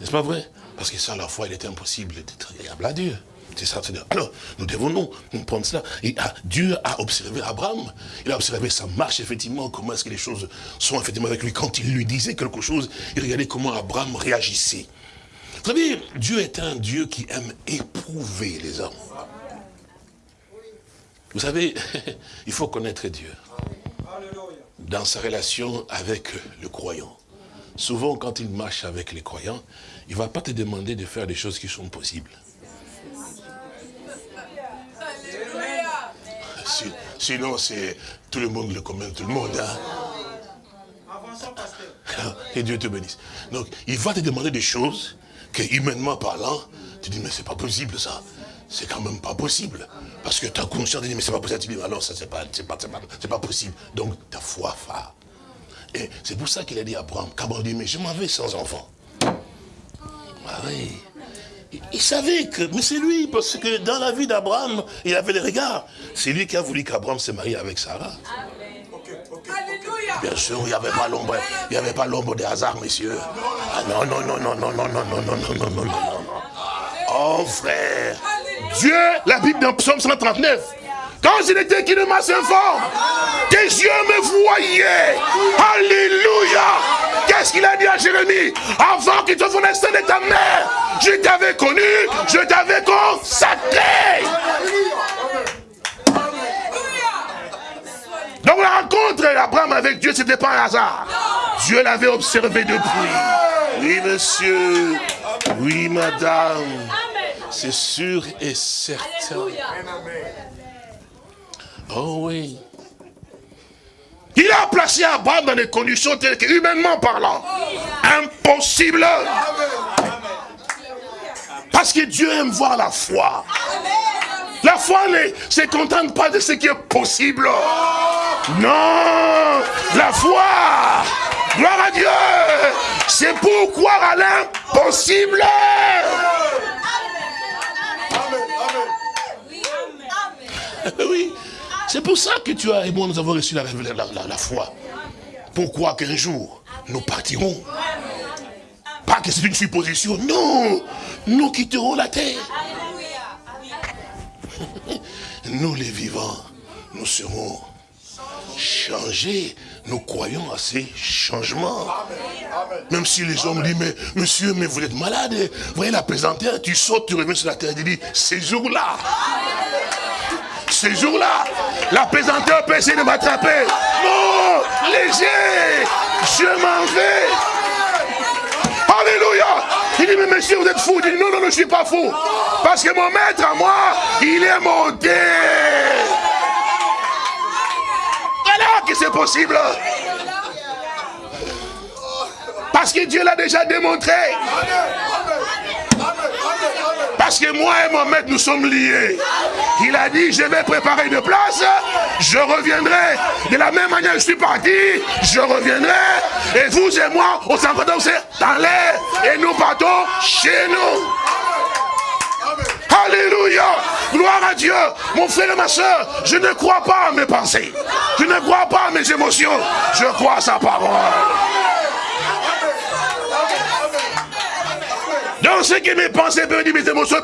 N'est-ce pas vrai? Parce que sans la foi, il était impossible d'être agréable à Dieu. C'est ça. Alors, nous devons nous prendre cela. Ah, Dieu a observé Abraham. Il a observé sa marche, effectivement, comment est-ce que les choses sont effectivement avec lui. Quand il lui disait quelque chose, il regardait comment Abraham réagissait. Vous savez, Dieu est un Dieu qui aime éprouver les hommes. Vous savez, (laughs) il faut connaître Dieu dans sa relation avec le croyant. Souvent, quand il marche avec les croyants, il ne va pas te demander de faire des choses qui sont possibles. Sinon, c'est tout le monde le commun, tout le monde. Hein. Et (laughs) Dieu te bénisse. Donc, il va te demander des choses que, humainement parlant, tu dis, mais c'est pas possible ça. C'est quand même pas possible. Parce que tu as conscience dire, mais c'est pas possible. Tu dis, alors ça, c'est pas, pas, pas, pas possible. Donc, ta foi phare. Et c'est pour ça qu'il a dit à Abraham, qu'Abraham dit, mais je m'en vais sans enfant. Ah oui. Il savait que, mais c'est lui, parce que dans la vie d'Abraham, il avait les regards. C'est lui qui a voulu qu'Abraham se marie avec Sarah. Bien sûr, il n'y avait pas l'ombre, il n'y avait pas l'ombre des hasards, messieurs. Ah non, non, non, non, non, non, non, non, non, non, non, non, non. Oh frère, Dieu, la Bible dans Psaume 139, quand je n'étais qu'une masse informe, tes yeux me voyaient. Alléluia. Qu'est-ce qu'il a dit à Jérémie? Avant qu'il te naisse de ta mère, je t'avais connu, je t'avais consacré. Donc la rencontre d'Abraham avec Dieu, ce n'était pas un hasard. Dieu l'avait observé depuis. Oui, monsieur. Oui, madame. C'est sûr et certain. Oh oui. Il a placé Abraham dans des conditions telles que, humainement parlant, impossible. Parce que Dieu aime voir la foi. La foi ne se contente pas de ce qui est possible. Non, la foi, gloire à Dieu, c'est pour croire à l'impossible. Oui. C'est pour ça que tu as et moi, nous avons reçu la, la, foi. Pourquoi qu'un jour, nous partirons? Pas que c'est une supposition, non Nous quitterons la terre. (laughs) Nous les vivants, nous serons changés. Nous croyons à ces changements. Même si les hommes disent, mais monsieur, mais vous êtes malade. Vous voyez la plaisanterie, tu sautes, tu reviens sur la terre, tu dis, ces jours-là, ce jour-là, la pesanteur peut essayer de m'attraper. Non, léger, je m'en vais. Alléluia. Il dit, mais monsieur, vous êtes fou. Il dit, non, non, je ne suis pas fou. Parce que mon maître à moi, il est monté. Voilà que c'est possible. Parce que Dieu l'a déjà démontré. Parce que moi et mon maître, nous sommes liés. Il a dit, je vais préparer une place, je reviendrai. De la même manière je suis parti, je reviendrai. Et vous et moi, on s'en dans l'air. Et nous partons chez nous. Alléluia. Gloire à Dieu. Mon frère et ma soeur, je ne crois pas à mes pensées. Je ne crois pas à mes émotions. Je crois à sa parole. que mes pensées bénies, mes émotions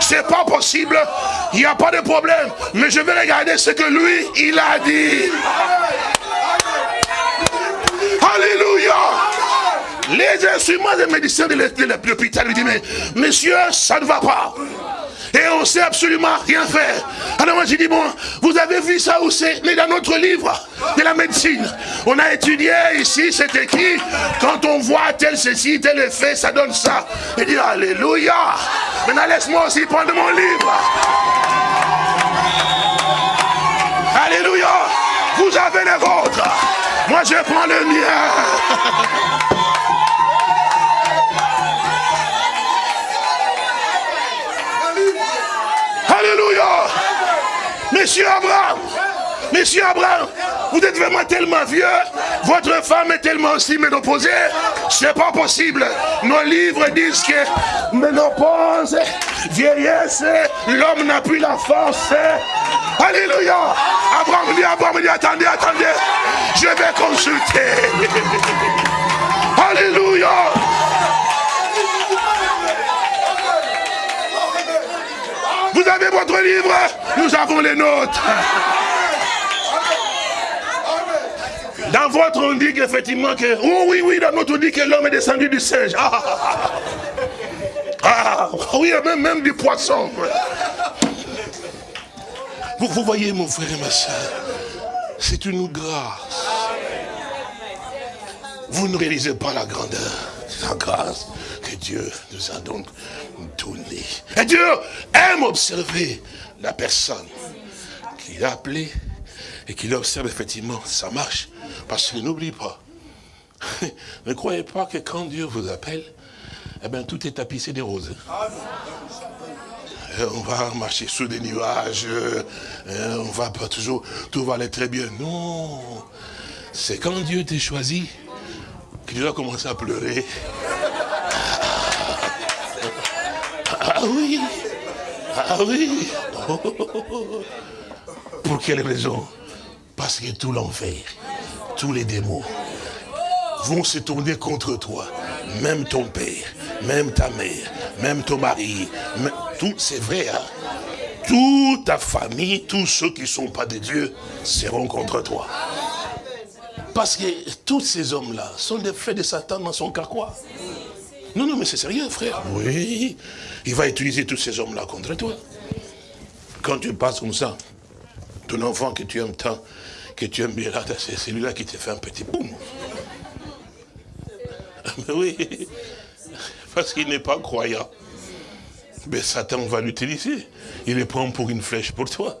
c'est pas possible. Il n'y a pas de problème. Mais je vais regarder ce que lui, il a dit. Alléluia. Les instruments de médecins de l'hôpital lui disent, mais monsieur, ça ne va pas. Et on ne sait absolument rien faire. Alors moi j'ai dit, bon, vous avez vu ça où c'est Mais dans notre livre de la médecine, on a étudié ici, c'est écrit, quand on voit tel ceci, tel effet, ça donne ça. Et dit, Alléluia. Maintenant laisse-moi aussi prendre mon livre. Alléluia. Vous avez les vôtres. Moi je prends le mien. Alléluia. Monsieur Abraham, Monsieur Abraham, vous êtes vraiment tellement vieux, votre femme est tellement aussi ménopausée, c'est pas possible. Nos livres disent que ménopause, vieillesse, l'homme n'a plus la force. Alléluia. Abraham dit, Abraham dit, attendez, attendez, je vais consulter. Alléluia. Vous avez votre livre, nous avons les nôtres. Dans votre, on dit qu'effectivement que... Oh oui, oui, dans notre, on dit que l'homme est descendu du singe. Ah, ah, ah, ah oui, même, même du poisson. Vous, voyez, mon frère et ma soeur, c'est une grâce. Vous ne réalisez pas la grandeur, la grâce que Dieu nous a donc donné. Et Dieu aime observer la personne qu'il a appelée et qu'il observe effectivement sa marche, parce qu'il n'oublie pas. (laughs) ne croyez pas que quand Dieu vous appelle, eh bien, tout est tapissé des roses. Euh, on va marcher sous des nuages, euh, on va pas toujours, tout va aller très bien. Non, c'est quand Dieu t'a choisi qu'il doit commencer à pleurer. Ah oui, ah oui. (laughs) Pour quelle raison? Parce que tout l'enfer, tous les démons vont se tourner contre toi. Même ton père, même ta mère, même ton mari, tout, c'est vrai, hein? toute ta famille, tous ceux qui ne sont pas de Dieu seront contre toi. Parce que tous ces hommes-là sont des faits de Satan dans son carquois. Non, non, mais c'est sérieux, frère. Oui, il va utiliser tous ces hommes-là contre toi. Quand tu passes comme ça, ton enfant que tu aimes tant, que tu aimes bien là, c'est celui-là qui te fait un petit boum. Mais oui, parce qu'il n'est pas croyant. Mais Satan va l'utiliser. Il le prend pour une flèche pour toi.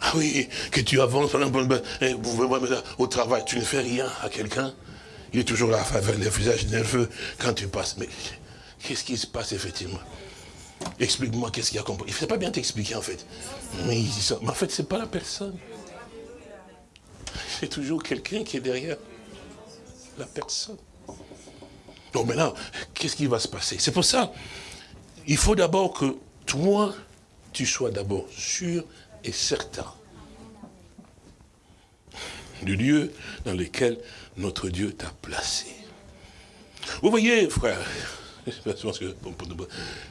Ah oui, que tu avances eh, au travail, tu ne fais rien à quelqu'un. Il est toujours là avec le visage nerveux quand tu passes. Mais qu'est-ce qui se passe effectivement? Explique-moi qu'est-ce qu'il y a compris. Il ne fait pas bien t'expliquer en fait. Mais, il dit ça. Mais en fait, ce n'est pas la personne. (laughs) C'est toujours quelqu'un qui est derrière la personne. Donc maintenant, qu'est-ce qui va se passer? C'est pour ça, il faut d'abord que toi, tu sois d'abord sûr et certain du lieu dans lequel notre Dieu t'a placé. Vous voyez, frère, (laughs) vous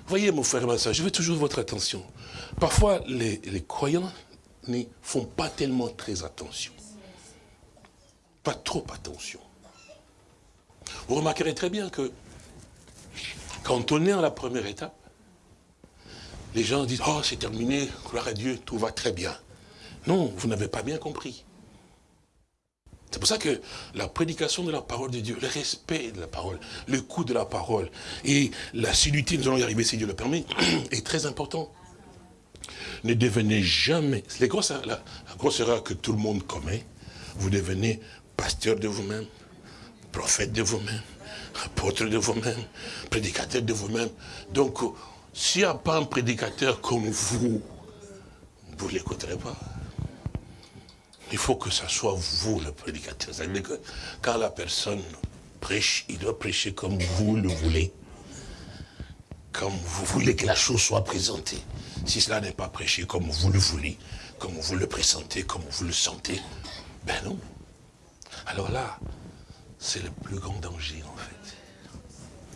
voyez, mon frère ma je veux toujours votre attention. Parfois, les, croyants n'y font pas tellement très attention. Pas trop attention. Vous remarquerez très bien que quand on est à la première étape, les gens disent, oh c'est terminé, gloire à Dieu, tout va très bien. Non, vous n'avez pas bien compris. C'est pour ça que la prédication de la parole de Dieu, le respect de la parole, le coût de la parole et la nous allons y arriver si Dieu le permet, (clears throat) est très important. Ne devenez jamais, c'est la, la grosse erreur que tout le monde commet, vous devenez pasteur de vous-même, prophète de vous-même, apôtre de vous-même, prédicateur de vous-même. Donc, s'il n'y a pas un prédicateur comme vous, vous ne l'écouterez pas. Il faut que ce soit vous le prédicateur. C'est-à-dire que quand la personne prêche, il doit prêcher comme vous le voulez. Comme vous voulez que la chose soit présentée. Si cela n'est pas prêché comme vous le voulez, comme vous le présentez, comme vous le sentez, ben non. Alors là, c'est le plus grand danger en fait.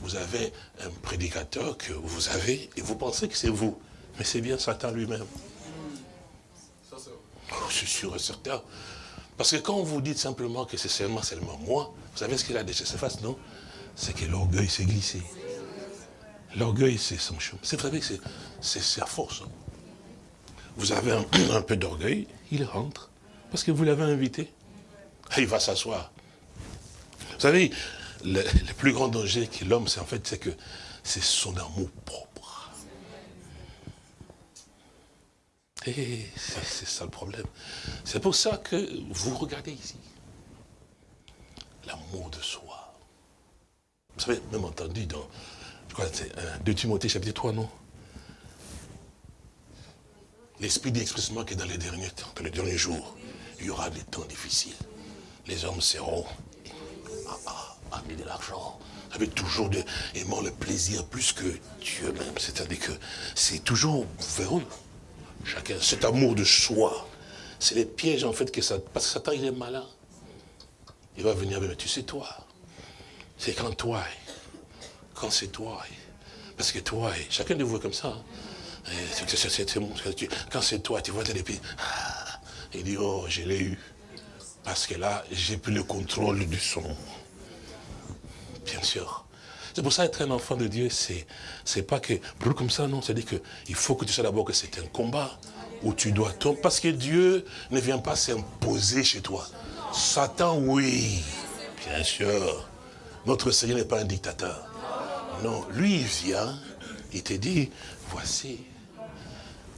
Vous avez un prédicateur que vous avez et vous pensez que c'est vous. Mais c'est bien Satan lui-même. Oh, je suis sûr et certain. Parce que quand vous dites simplement que c'est seulement, seulement moi, vous savez ce qu'il a de ses face, non? C'est que l'orgueil s'est glissé. L'orgueil, c'est son chemin. C'est vrai que c'est à force. Vous avez un, (clears throat) un peu d'orgueil, il rentre, parce que vous l'avez invité. (laughs) Il va s'asseoir. Vous savez, le, plus grand danger que l'homme, c'est en fait, c'est que c'est son amour propre. Et c'est c'est ça le problème. C'est pour ça que vous regardez ici. L'amour de soi. Vous savez, même entendu dans, je crois c'est euh, 2 Timothée chapitre 3, non? L'Esprit dit expressément que dans les derniers temps, dans les derniers jours, il y aura des temps difficiles. Les hommes seront ah, ah, amis de l'argent, avec toujours de, aimant le plaisir plus que Dieu même. C'est-à-dire que c'est toujours vers. Chacun, cet amour de soi, c'est les pièges en fait que ça... Parce que Satan, il est malin. Il va venir, mais tu sais toi, c'est quand toi, quand c'est toi, parce que toi, chacun de vous est comme ça. hein. Que tu- Quand c'est toi, tu vois tes épées. Ah, il dit, oh, je l'ai eu. Parce que là, j'ai pris le contrôle du son. Bien sûr. C'est pour ça être un enfant de Dieu, c'est pas que brûle comme ça, non. C'est-à-dire qu'il faut que tu sais d'abord que c'est un combat où tu dois tomber. Parce que Dieu ne vient pas s'imposer chez toi. Satan, oui, bien sûr. Notre Seigneur n'est pas un dictateur. Non, lui, il vient, il te dit, voici,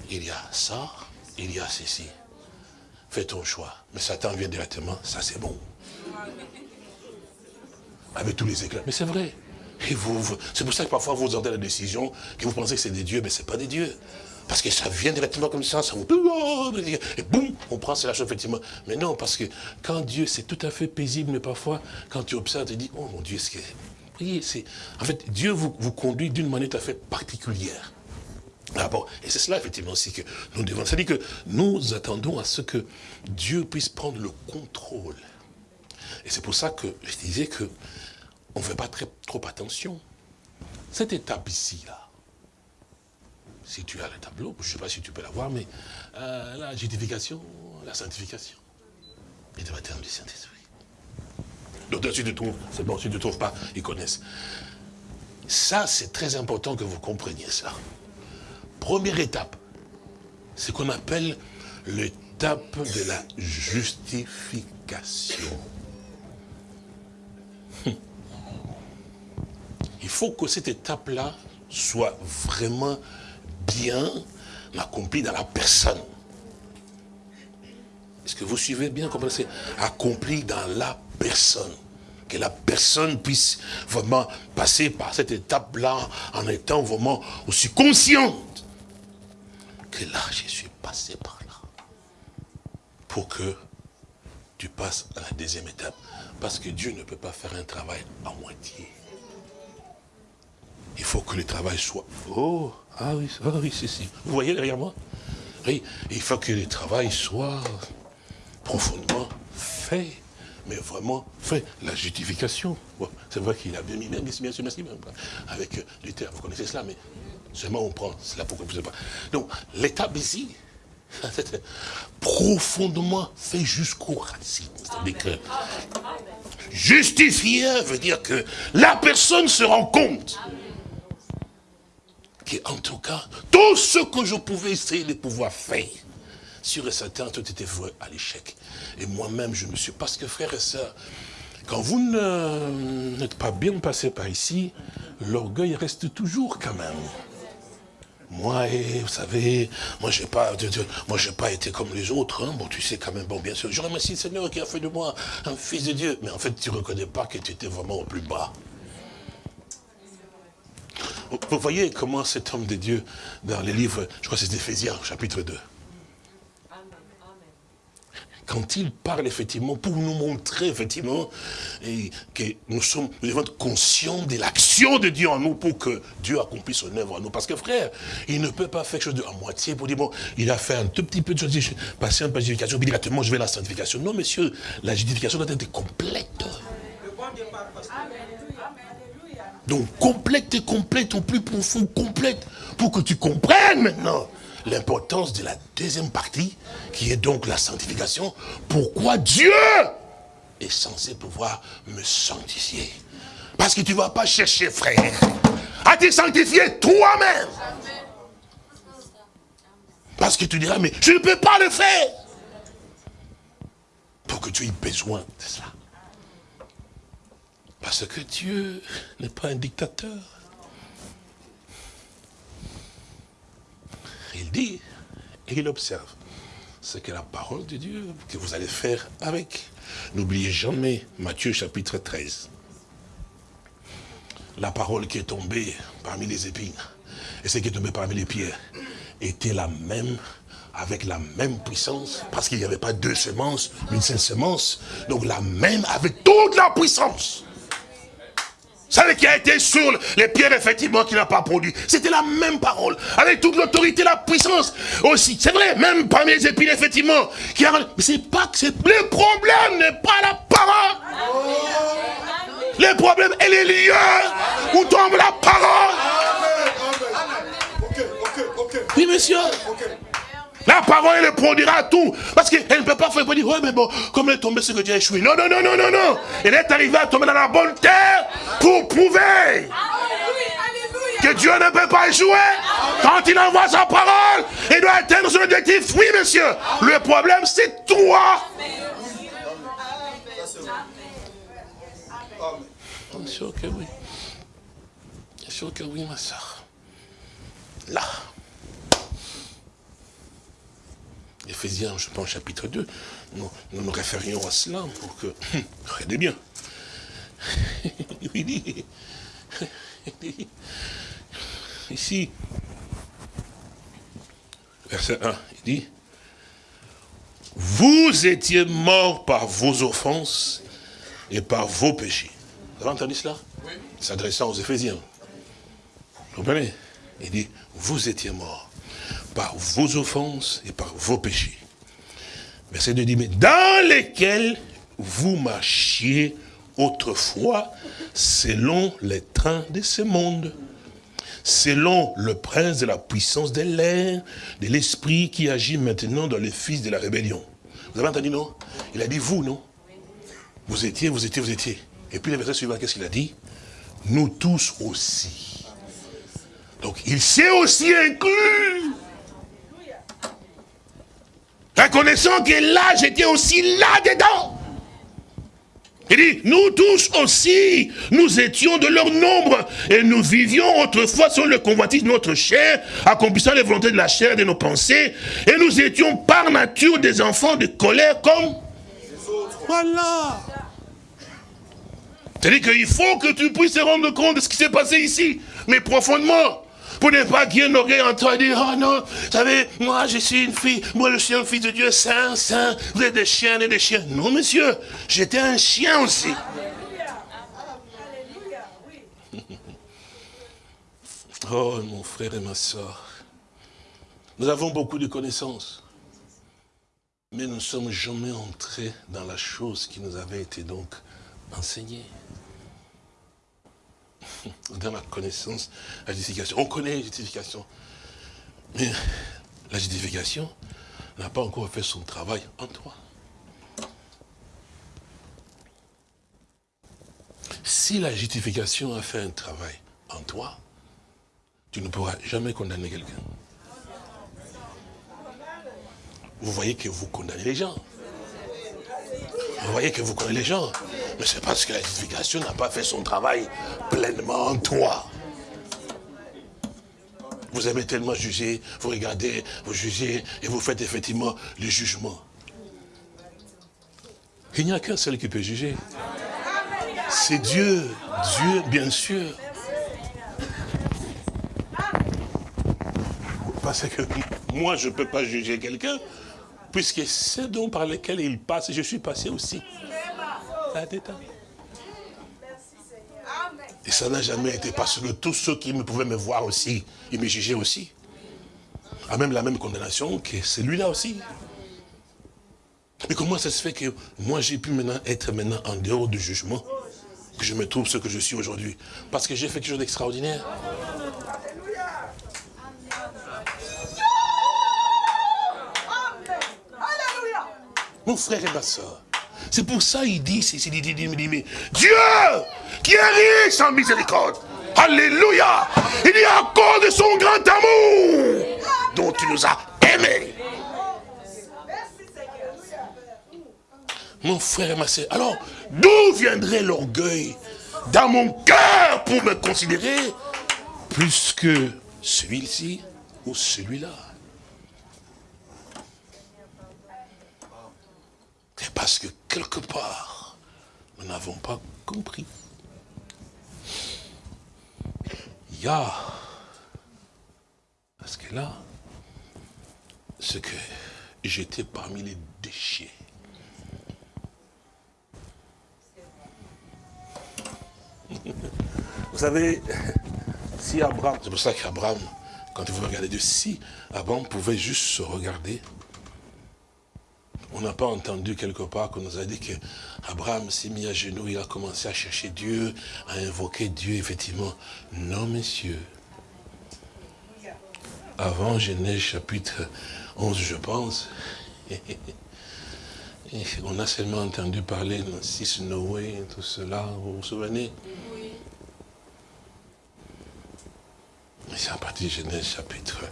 il y a ça, il y a ceci. Fais ton choix. Mais Satan vient directement, ça c'est bon. Avec tous les éclats. Mais c'est vrai. Et vous, c'est pour ça que parfois vous entendez la décision, que vous pensez que c'est des dieux, mais c'est pas des dieux. Parce que ça vient directement comme ça, ça vous... Et boum, on prend, c'est la chose, effectivement. Mais non, parce que quand Dieu, c'est tout à fait paisible, mais parfois, quand tu observes, tu dis, oh mon Dieu, ce que... C'est... En fait, Dieu vous, vous conduit d'une manière tout à fait particulière. Ah et c'est cela effectivement aussi que nous devons. C'est-à-dire que nous attendons à ce que Dieu puisse prendre le contrôle. Et c'est pour ça que je disais que on ne fait pas très, trop attention. Cette étape ici, là, si tu as le tableau, je ne sais pas si tu peux la voir, mais euh, la justification, la sanctification et le baptême du Saint-Esprit. Donc si tu trouves, c'est bon, si tu ne te trouves pas, ils connaissent. Ça, c'est très important que vous compreniez ça. Première étape, c'est qu'on appelle l'étape de la justification. (laughs) Il faut que cette étape-là soit vraiment bien accomplie dans la personne. Est-ce que vous suivez bien comment c'est accompli dans la personne? Que la personne puisse vraiment passer par cette étape-là en étant vraiment aussi consciente là, je suis passé par là. Pour que tu passes à la deuxième étape. Parce que Dieu ne peut pas faire un travail à moitié. Il faut que le travail soit... Oh, ah oui, ah oui, c'est si. Vous voyez derrière moi Oui, il faut que le travail soit profondément fait. Mais vraiment fait. La justification. C'est vrai qu'il a bien mis, bien sûr, merci, avec euh, Luther, vous connaissez cela, mais seulement on prend, c'est là pourquoi vous ne pas. Donc, l'étape ici, (laughs) profondément fait jusqu'aux racines. C'est-à-dire que justifier veut dire que la personne se rend compte que, en tout cas, tout ce que je pouvais essayer de pouvoir faire, sûr et certain, tout était voué à l'échec. Et moi-même, je me suis... Parce que, frères et sœurs, quand vous n'êtes pas bien passé par ici, l'orgueil reste toujours quand même. Moi, eh, vous savez, moi j'ai pas, moi j'ai pas été comme les autres. hein. Bon, tu sais quand même, bon, bien sûr, je remercie le Seigneur qui a fait de moi un fils de Dieu. Mais en fait, tu reconnais pas que tu étais vraiment au plus bas. Vous- Vous voyez comment cet homme de Dieu, dans les livres, je crois que c'est Éphésiens, chapitre 2, quand il parle effectivement, pour nous montrer effectivement que nous sommes, nous devons être conscients de l'action de Dieu en nous pour que Dieu accomplisse son œuvre en nous. Parce que frère, il ne peut pas faire quelque chose de à moitié pour dire, bon, il a fait un tout petit peu de choses, je suis passé un peu de justification, puis directement je vais à la sanctification. Non, monsieur, la justification doit être complète. Donc complète et complète, au plus profond, complète, pour que tu comprennes maintenant l'importance de la deuxième partie, qui est donc la sanctification. Pourquoi Dieu est censé pouvoir me sanctifier? Parce que tu ne vas pas chercher, frère, à te sanctifier toi-même. Parce que tu diras, mais je ne peux pas le faire. Pour que tu aies besoin de ça. Parce que Dieu n'est pas un dictateur. Il dit et il observe ce que la parole de Dieu que vous allez faire avec. N'oubliez jamais Matthieu chapitre 13. La parole qui est tombée parmi les épines et ce qui est tombé parmi les pierres était la même avec la même puissance, parce qu'il n'y avait pas deux semences, une seule semence, donc la même avec toute la puissance. Celle qui a été sur les pierres, effectivement, qui n'a pas produit. C'était la même parole. Avec toute l'autorité, la puissance aussi. C'est vrai, même parmi les épines, effectivement. Qui a... Mais c'est pas que c'est... Le problème n'est pas la parole. Le problème est les lieux où tombe la parole. Oui, monsieur. La parole, elle produira tout. Parce qu'elle ne peut pas faire, dire, ouais, mais bon, comme elle est tombée, c'est que Dieu a échoué. Non, non, non, non, non, non. Elle est arrivée à tomber dans la bonne terre pour prouver que Dieu ne peut pas échouer. Quand il envoie sa parole, il doit atteindre son objectif. Oui, monsieur. Le problème, c'est toi. Bien sûr que oui. Bien sûr que oui, ma soeur. Là. Éphésiens, je pense, chapitre 2, nous nous, référions à cela pour que... (laughs) Regardez bien. Il dit, ici, verset 1, il dit, vous étiez morts par vos offenses et par vos péchés. Vous avez entendu cela? Oui. S'adressant aux Éphésiens. Vous comprenez? Il dit, vous étiez morts par vos offenses et par vos péchés. Verset 2 dit, mais dans lesquels vous marchiez autrefois selon les trains de ce monde, selon le prince de la puissance de l'air, de l'esprit qui agit maintenant dans les fils de la rébellion. Vous avez entendu, non? Il a dit vous, non? Vous étiez, vous étiez, vous étiez. Et puis le verset suivant, qu'est-ce qu'il a dit? Nous tous aussi. Donc il s'est aussi inclus Reconnaissant que là, j'étais aussi là-dedans. Il dit, nous tous aussi, nous étions de leur nombre, et nous vivions autrefois sur le convoitise de notre chair, accomplissant les volontés de la chair et de nos pensées, et nous étions par nature des enfants de colère comme... Voilà. C'est-à-dire qu'il faut que tu puisses te rendre compte de ce qui s'est passé ici, mais profondément. Pour ne pas qu'il y ait une oreille en train de dire, oh non, vous savez, moi je suis une fille, moi je suis un fils de Dieu saint, saint, vous êtes des chiens et des chiens. Non, monsieur, j'étais un chien aussi. Oh, mon frère et ma soeur, nous avons beaucoup de connaissances, mais nous ne sommes jamais entrés dans la chose qui nous avait été donc enseignée dans la connaissance, la justification. On connaît la justification. Mais la justification n'a pas encore fait son travail en toi. Si la justification a fait un travail en toi, tu ne pourras jamais condamner quelqu'un. Vous voyez que vous condamnez les gens. Vous voyez que vous connaissez les gens. Mais c'est parce que la justification n'a pas fait son travail pleinement en toi. Vous aimez tellement juger, vous regardez, vous jugez, et vous faites effectivement le jugement. Il n'y a qu'un seul qui peut juger. C'est Dieu. Dieu, bien sûr. Parce que moi, je ne peux pas juger quelqu'un, puisque c'est dont par lequel il passe, je suis passé aussi. Et ça n'a jamais été parce que tous ceux qui me pouvaient me voir aussi, ils me jugeaient aussi. A même la même condamnation que celui-là aussi. Mais comment ça se fait que moi j'ai pu maintenant être maintenant en dehors du jugement, que je me trouve ce que je suis aujourd'hui? Parce que j'ai fait quelque chose d'extraordinaire. Frère et ma soeur, c'est pour ça qu'il dit, il dit, dit, mais Dieu, qui qui est riche en miséricorde. Alléluia. Il dit à cause de son grand amour dont tu nous as aimés. Mon frère et ma soeur, alors, d'où viendrait l'orgueil dans mon cœur pour me considérer plus que celui-ci ou celui-là? C'est parce que quelque part, nous n'avons pas compris. Il y a, parce que là, ce que j'étais parmi les déchets. Vous savez, si Abraham, c'est pour ça qu'Abraham, quand vous regardez de si, Abraham pouvait juste se regarder. On n'a pas entendu quelque part qu'on nous a dit que Abraham s'est mis à genoux, il a commencé à chercher Dieu, à invoquer Dieu, effectivement. Non, messieurs. Avant Genèse chapitre 11, je pense, (laughs) on a seulement entendu parler de 6 Noé, tout cela, vous vous souvenez? C'est à partir de Genèse chapitre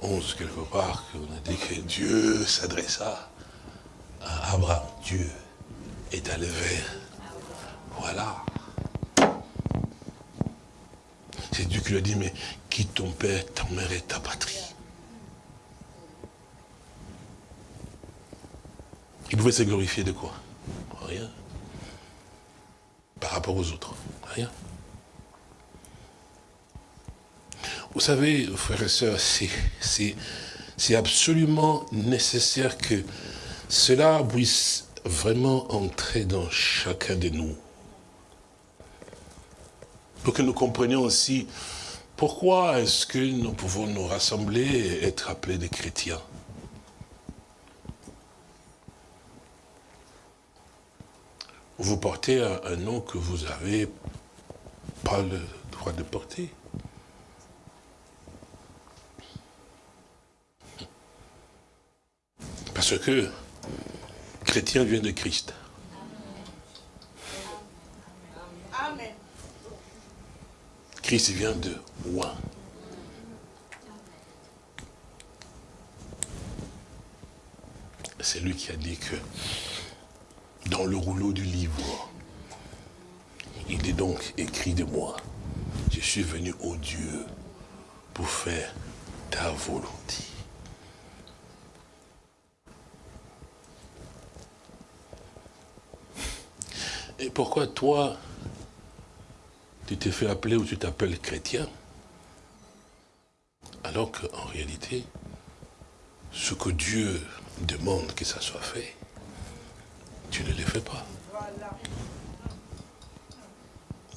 11, quelque part, qu'on a dit que Dieu s'adressa à Abraham. Dieu est allé vers. Voilà. C'est Dieu qui lui a dit, mais quitte ton père, ta mère et ta patrie. Il pouvait se glorifier de quoi? Rien. Par rapport aux autres. Rien. Vous savez, frères et sœurs, c'est absolument nécessaire que cela puisse vraiment entrer dans chacun de nous. Pour que nous comprenions aussi pourquoi est-ce que nous pouvons nous rassembler et être appelés des chrétiens. Vous portez un, nom que vous n'avez pas le droit de porter. Parce que chrétien vient de Christ. Amen. Christ vient de roi. C'est lui qui a dit que dans le rouleau du livre, il est donc écrit de moi, je suis venu au Dieu pour faire ta volonté. Et pourquoi toi, tu t'es fait appeler ou tu t'appelles chrétien Alors qu'en réalité, ce que Dieu demande que ça soit fait, tu ne le fais pas.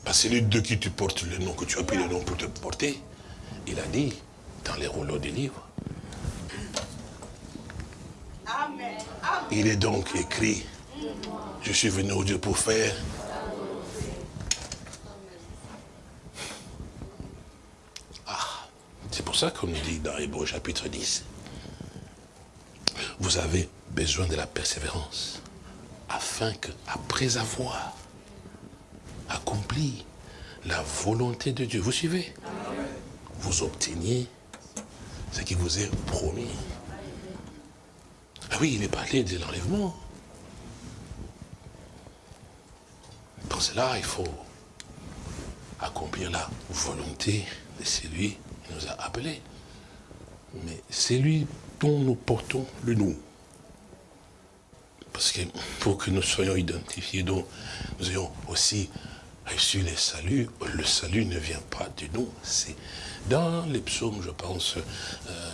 Parce que celui de qui tu portes le nom, que tu as pris le nom pour te porter, il a dit dans les rouleaux des livres. Amen. Il est donc écrit, je suis venu au Dieu pour faire. Ah, c'est pour ça qu'on nous dit dans Hébreu chapitre 10, vous avez besoin de la persévérance, afin que, après avoir accompli la volonté de Dieu, vous suivez Vous obteniez ce qui vous est promis. Ah oui, il est parlé de l'enlèvement. Pour cela, il faut accomplir la volonté de celui qui nous a appelés. Mais c'est lui dont nous portons le nom. Parce que pour que nous soyons identifiés, donc nous ayons aussi reçu les saluts, le salut ne vient pas de nous, c'est dans les psaumes, je pense, euh,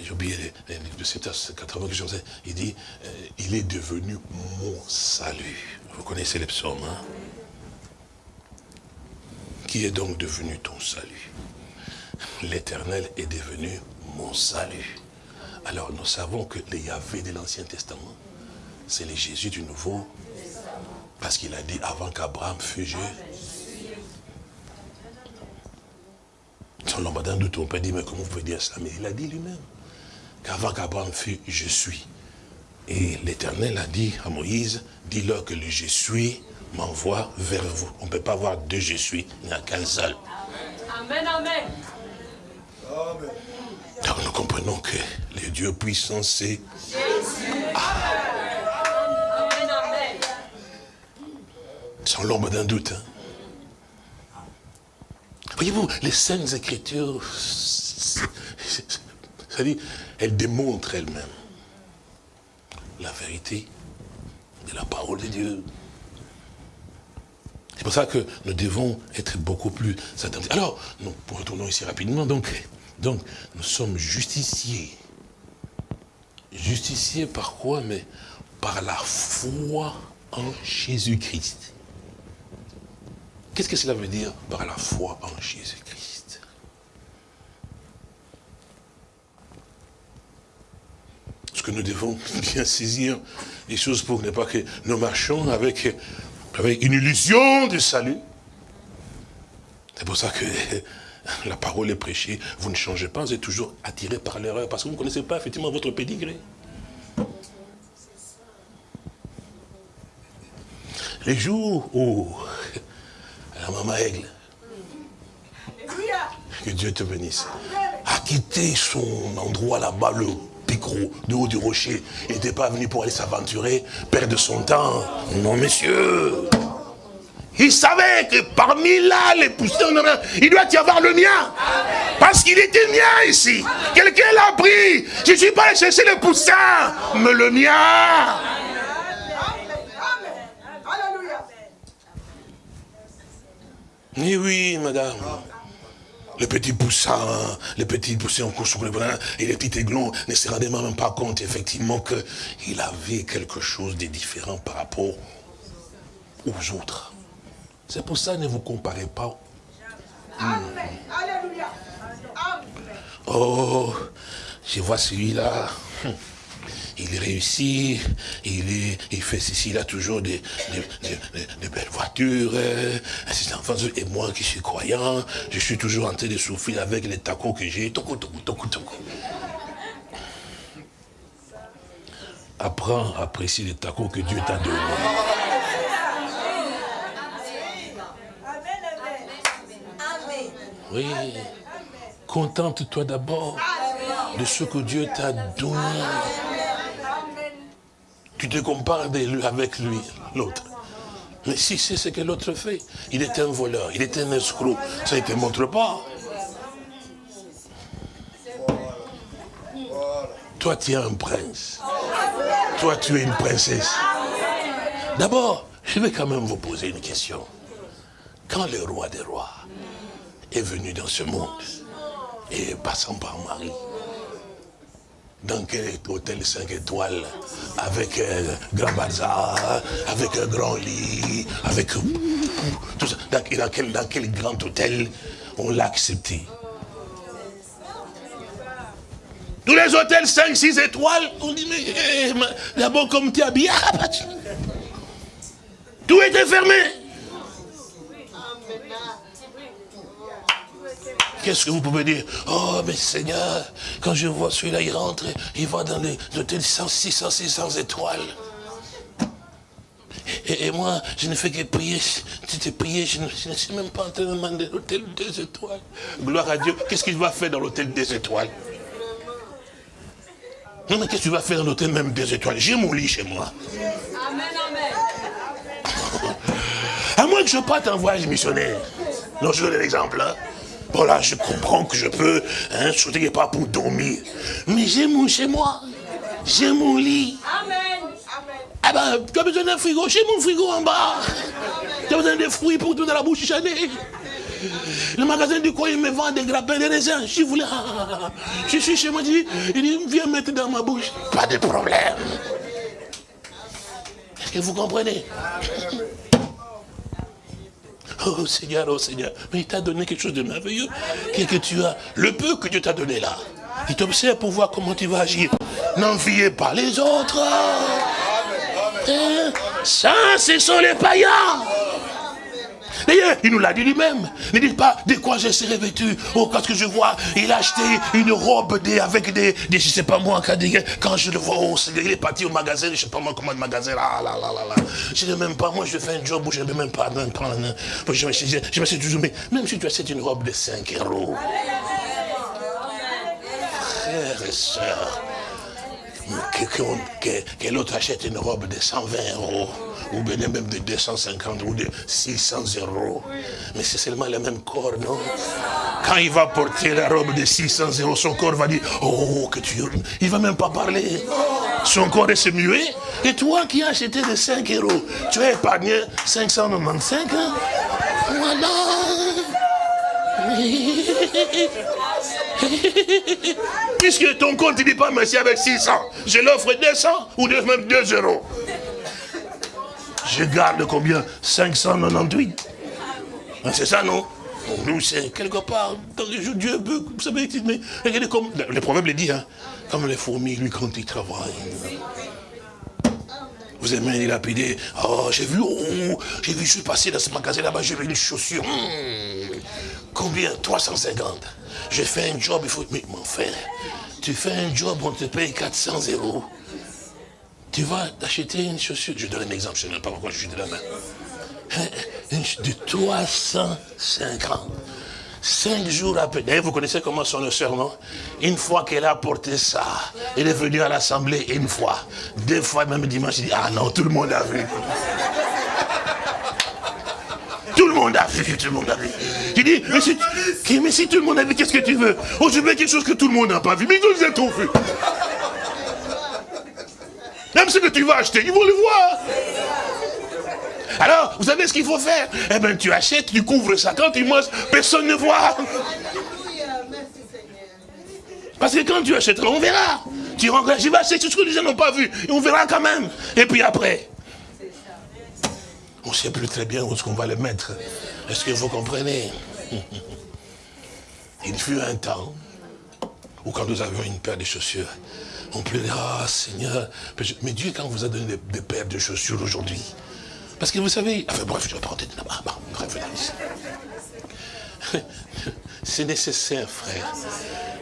j'ai oublié les, les, de 80 que je sais, il dit, euh, il est devenu mon salut. Vous connaissez les psaumes, hein? Qui est donc devenu ton salut? L'éternel est devenu mon salut. Alors nous savons que les Yahvé de l'Ancien Testament, c'est le Jésus du Nouveau. Parce qu'il a dit avant qu'Abraham fût je. Son ton père dit, mais comment vous pouvez dire ça? Mais il a dit lui-même qu'avant qu'Abraham fût je suis. Et l'Éternel a dit à Moïse, dis-leur que le je suis m'envoie vers vous. On ne peut pas avoir deux je suis, il n'y a qu'un seul. Amen, amen. Donc nous comprenons que le Dieu puissant, c'est Amen, amen. sans l'ombre d'un doute. hein. Voyez-vous, les saintes écritures, c'est- c'est-à-dire, elles démontrent elles-mêmes la vérité de la parole de Dieu. C'est pour ça que nous devons être beaucoup plus attentifs. Alors, nous retournons ici rapidement. Donc, donc nous sommes justiciers. Justiciés par quoi? Mais par la foi en Jésus-Christ. Qu'est-ce que cela veut dire par la foi en Jésus-Christ? Parce que nous devons (laughs) bien saisir les choses pour ne pas que nous marchions avec, avec une illusion du salut. C'est pour ça que (laughs) la parole est prêchée, vous ne changez pas, vous êtes toujours attiré par l'erreur, parce que vous ne connaissez pas effectivement votre pédigré. Les jours où (laughs) la maman Aigle, que Dieu te bénisse, a quitté son endroit là-bas, le picro, de haut du rocher. Il n'était pas venu pour aller s'aventurer, perdre son temps. Non, monsieur. Il savait que parmi là, les poussins, il doit y avoir le mien. Parce qu'il était mien ici. Quelqu'un l'a pris. Je ne suis pas allé chercher le poussin, mais le mien. Alléluia. Oui, oui, madame. Le petit poussin, le petit poussin en course et les petits aiglons ne se rendaient même pas compte, effectivement, qu'il avait quelque chose de différent par rapport aux autres. C'est pour ça, ne vous comparez pas. Amen. Alléluia. Oh, je vois celui-là. Il réussit, il, est, il fait ceci, il a toujours des, des, des- des- des belles voitures. euh, ses enfants, Et moi qui suis croyant, je suis toujours en train de souffrir avec les tacos que j'ai. Toco, toco, toco, toco. Apprends à apprécier les tacos que Dieu t'a donnés. Oui. Contente-toi d'abord de ce que Dieu t'a donné. Tu te compares avec lui, l'autre. Mais si c'est ce que l'autre fait, il est un voleur, il est un escroc, ça ne te montre pas. Toi, tu es un prince. Toi, tu es une princesse. D'abord, je vais quand même vous poser une question. Quand le roi des rois est venu dans ce monde, et passant par Marie, dans quel hôtel 5 étoiles, avec un grand bazar, avec un grand lit, avec tout ça, dans, quel, dans quel grand hôtel on l'a accepté? Tous les hôtels 5, 6 étoiles, on dit, mais eh, d'abord comme tu es habillé, ah, bah, tu- tout était fermé. Qu'est-ce que vous pouvez dire? Oh, mais Seigneur, quand je vois celui-là, il rentre, il va dans les hôtels 100, 600, 600 étoiles. Et, et moi, je ne fais que prier, tu te prier, je ne, je ne suis même pas en train de demander l'hôtel des étoiles. Gloire à Dieu, qu'est-ce qu'il va faire dans l'hôtel des étoiles? Non, mais qu'est-ce que tu vas faire dans l'hôtel même des étoiles? J'ai mon lit chez moi. Amen, amen. (laughs) À moins que je parte en voyage missionnaire. Non, je donne l'exemple. Hein. Bon là, je comprends que je peux hein, sauter pas pour dormir. Mais j'ai mon chez moi. J'ai mon lit. Amen. Ah ben, tu as besoin d'un frigo? J'ai mon frigo en bas. Tu as besoin de fruits pour tout dans la bouche. Le magasin du coin, il me vend des grappins de raisins. Je voulais, je suis chez moi, il dit, il dit, viens mettre dans ma bouche. Pas de problème. Est-ce que vous comprenez? Oh Seigneur, oh Seigneur, mais il t'a donné quelque chose de merveilleux. Que tu as Le peu que Dieu t'a donné là. Il t'observe pour voir comment tu vas agir. N'enviez pas les autres. Hein? Ça, ce sont les païens. D'ailleurs, il nous l'a dit lui-même. Ne dites pas de quoi je serai vêtu. Oh, quand que je vois, il a acheté une robe avec des, des, je sais pas moi, quand, je le vois, oh, il est parti au magasin, je sais pas moi comment le magasin, là, là, là, là, là. Je ne même pas, moi je fais un job où je ne vais même pas même prendre. Je me, suis- je me suis toujours, mais même si tu achètes une robe de 5 euros, frères et sœurs, que, que- que- l'autre achète une robe de 120 euros, ou bien même de 250 ou de 600 euros. Mais c'est seulement le même corps, non? Quand il va porter la robe de 600 euros, son corps va dire, oh, que tu... Il va même pas parler. Son corps est muet. Et toi qui as acheté de 5 euros, tu as épargné 595, hein? Voilà. (laughs) Puisque ton compte ne dit pas merci avec 600, je l'offre 200 ou même 2 euros. Je garde combien? 598. Hein, C'est ça, non? Nous, c'est quelque part, jours, Dieu veut, vous savez, mais regardez comme, le proverbe le dit, hein, comme les fourmis, lui, quand il travaille. Vous aimez dilapider. Oh, j'ai vu, oh, j'ai vu, je suis passé dans ce magasin là-bas, j'ai vu une chaussure. Hmm. Combien? 350. J'ai fait un job, il faut. Mais mon frère, tu fais un job, on te paye 400 euros. Tu vas acheter une chaussure. Je donne un exemple, je ne sais pas pourquoi je suis de la main. Ch- De 350. Cinq jours après, d'ailleurs, vous connaissez comment sont nos sœurs, non Une fois qu'elle a porté ça, elle est venue à l'assemblée une fois, deux fois, même dimanche, il dit, ah non, tout le monde a vu. Tout le monde a vu, tout le monde a vu. Tu dis, mais si, mais si tout le monde a vu, qu'est-ce que tu veux? Oh, je veux quelque chose que tout le monde n'a pas vu, mais ils ont tout vu. Même ce que tu vas acheter, ils vont le voir. Alors, vous savez ce qu'il faut faire? Eh bien, tu achètes, tu couvres ça. Quand tu manges, personne ne voit. Parce que quand tu achèteras, on verra. Tu rentres, je vais acheter ce que les gens n'ont pas vu. On verra quand même. Et puis après, on ne sait plus très bien où est-ce qu'on va le mettre. Est-ce que vous comprenez? Il fut un temps où quand nous avions une paire de chaussures, on pleurait, ah Seigneur, mais Dieu quand vous a donné des paires de chaussures aujourd'hui, parce que vous savez, enfin bref, je vais pas rentrer là-bas, bon, bref, (laughs) c'est nécessaire, frère,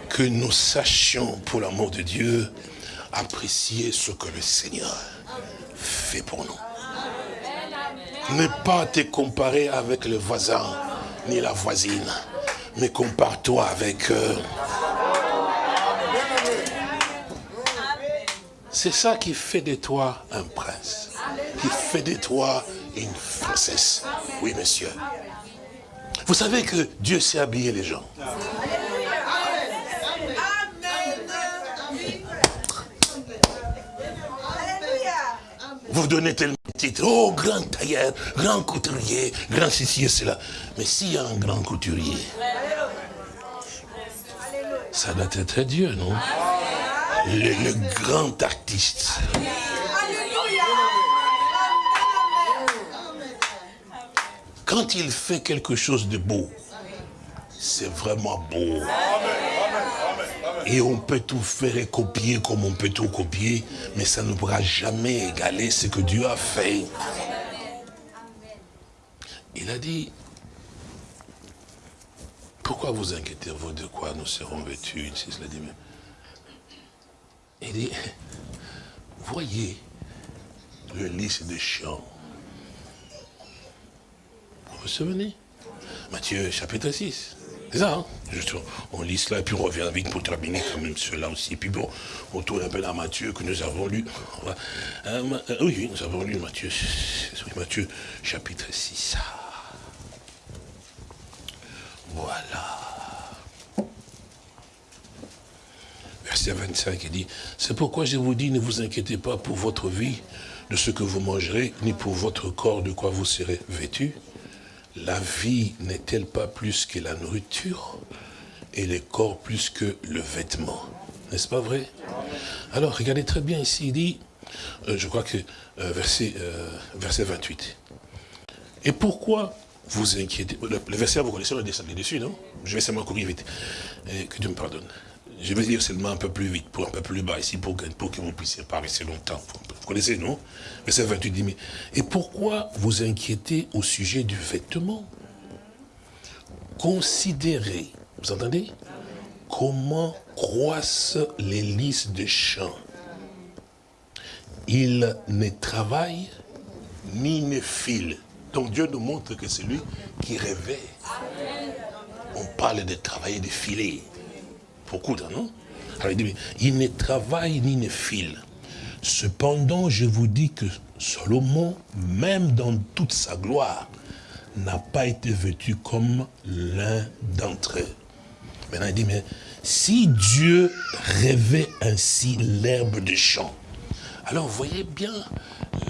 que nous sachions, pour l'amour de Dieu, apprécier ce que le Seigneur fait pour nous. Ne pas te comparer avec le voisin, ni la voisine, mais compare-toi avec... euh, C'est ça qui fait de toi un prince, qui fait de toi une princesse. Oui, monsieur. Vous savez que Dieu sait habiller les gens. Vous donnez tellement de titres. Oh, grand tailleur, grand couturier, grand ceci cela. Mais s'il y a un grand couturier, ça doit être Dieu, non? Le grand artiste. Quand il fait quelque chose de beau, c'est vraiment beau. Et on peut tout faire et copier comme on peut tout copier, mais ça ne pourra jamais égaler ce que Dieu a fait. Il a dit, pourquoi vous inquiétez-vous de quoi nous serons vêtus Il dit, il dit, voyez le lys de champ. Vous souvenez Matthieu chapitre 6. C'est ça, hein Juste, on lit cela et puis on revient vite pour terminer quand même cela aussi. Puis bon, on tourne un peu dans Matthieu que nous avons lu. Euh, euh, oui, nous avons lu Matthieu, Matthieu chapitre 6. Voilà. Verset 25, il dit, c'est pourquoi je vous dis, ne vous inquiétez pas pour votre vie, de ce que vous mangerez, ni pour votre corps, de quoi vous serez vêtus. La vie n'est-elle pas plus que la nourriture, et le corps plus que le vêtement? N'est-ce pas vrai? Alors, regardez très bien ici, il dit, euh, je crois que euh, verset, euh, verset 28. Et pourquoi vous inquiétez le, verset, vous connaissez, on est descendu dessus, non? Je vais seulement courir vite. Que Dieu me pardonne. Je vais dire seulement un peu plus vite, pour un peu plus bas ici, pour que, pour que vous puissiez pas rester longtemps. Vous connaissez, non? Verset 28 dit, mais, et pourquoi vous inquiétez au sujet du vêtement? Considérez, vous entendez? Comment croissent les lys de champs? Ils ne travaillent ni ne filent. Donc Dieu nous montre que c'est lui qui réveille. On parle de travailler, de filer. Beaucoup, non Alors il dit, mais il ne travaille ni ne file. Cependant, je vous dis que Salomon, même dans toute sa gloire, n'a pas été vêtu comme l'un d'entre eux. Maintenant, il dit, mais si Dieu rêvait ainsi l'herbe des champs, alors voyez bien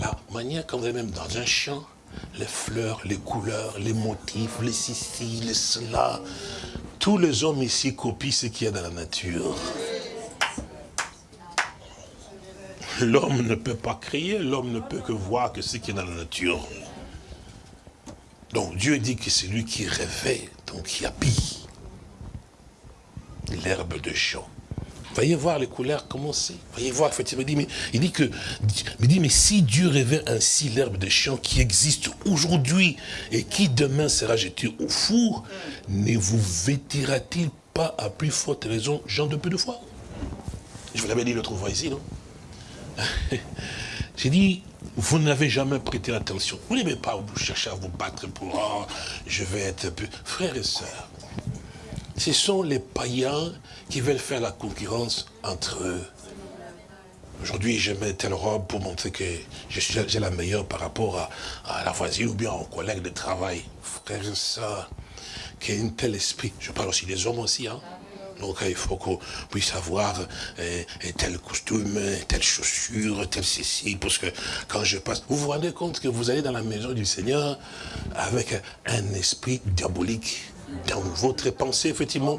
la manière quand vous même dans un champ, les fleurs, les couleurs, les motifs, les ceci, les cela. Tous les hommes ici copient ce qu'il y a dans la nature. L'homme ne peut pas créer, l'homme ne peut que voir que ce qui est dans la nature. Donc Dieu dit que c'est lui qui réveille, donc qui habille l'herbe de champ. Voyez voir les couleurs, comment c'est. Voyez voir, effectivement, il dit, mais, il dit que, dit, mais si Dieu révèle ainsi l'herbe de champ qui existe aujourd'hui et qui demain sera jeté au four, ne vous vêtira-t-il pas à plus forte raison, gens de peu de foi Je vous l'avais dit l'autre fois ici, non? (laughs) J'ai dit, vous n'avez jamais prêté attention. Vous n'aimez pas vous chercher à vous battre pour, oh, je vais être. Frères et sœurs, ce sont les païens qui veulent faire la concurrence entre eux. Aujourd'hui, je mets telle robe pour montrer que j'ai la meilleure par rapport à, la voisine ou bien aux collègues de travail. Frère et sœurs, qu'il y ait un tel esprit. Je parle aussi des hommes aussi, hein. Donc il faut qu'on puisse avoir euh, tel costume, telle chaussure, tel ceci, parce que quand je passe, vous vous rendez compte que vous allez dans la maison du Seigneur avec un esprit diabolique dans votre pensée, effectivement,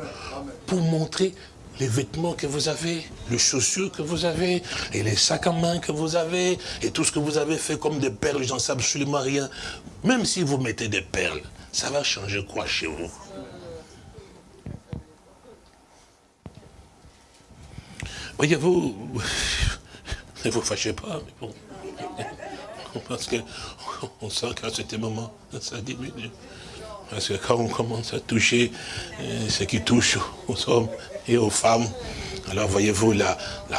pour montrer les vêtements que vous avez, les chaussures que vous avez, et les sacs à main que vous avez, et tout ce que vous avez fait comme des perles, j'en sais absolument rien. Même si vous mettez des perles, ça va changer quoi chez vous? Voyez-vous, (laughs) ne vous fâchez pas, mais bon. (laughs) Parce qu'on (laughs) sent qu'à ce moment, ça diminue. Parce que quand on commence à toucher euh, ce qui touche aux hommes et aux femmes, alors voyez-vous, la,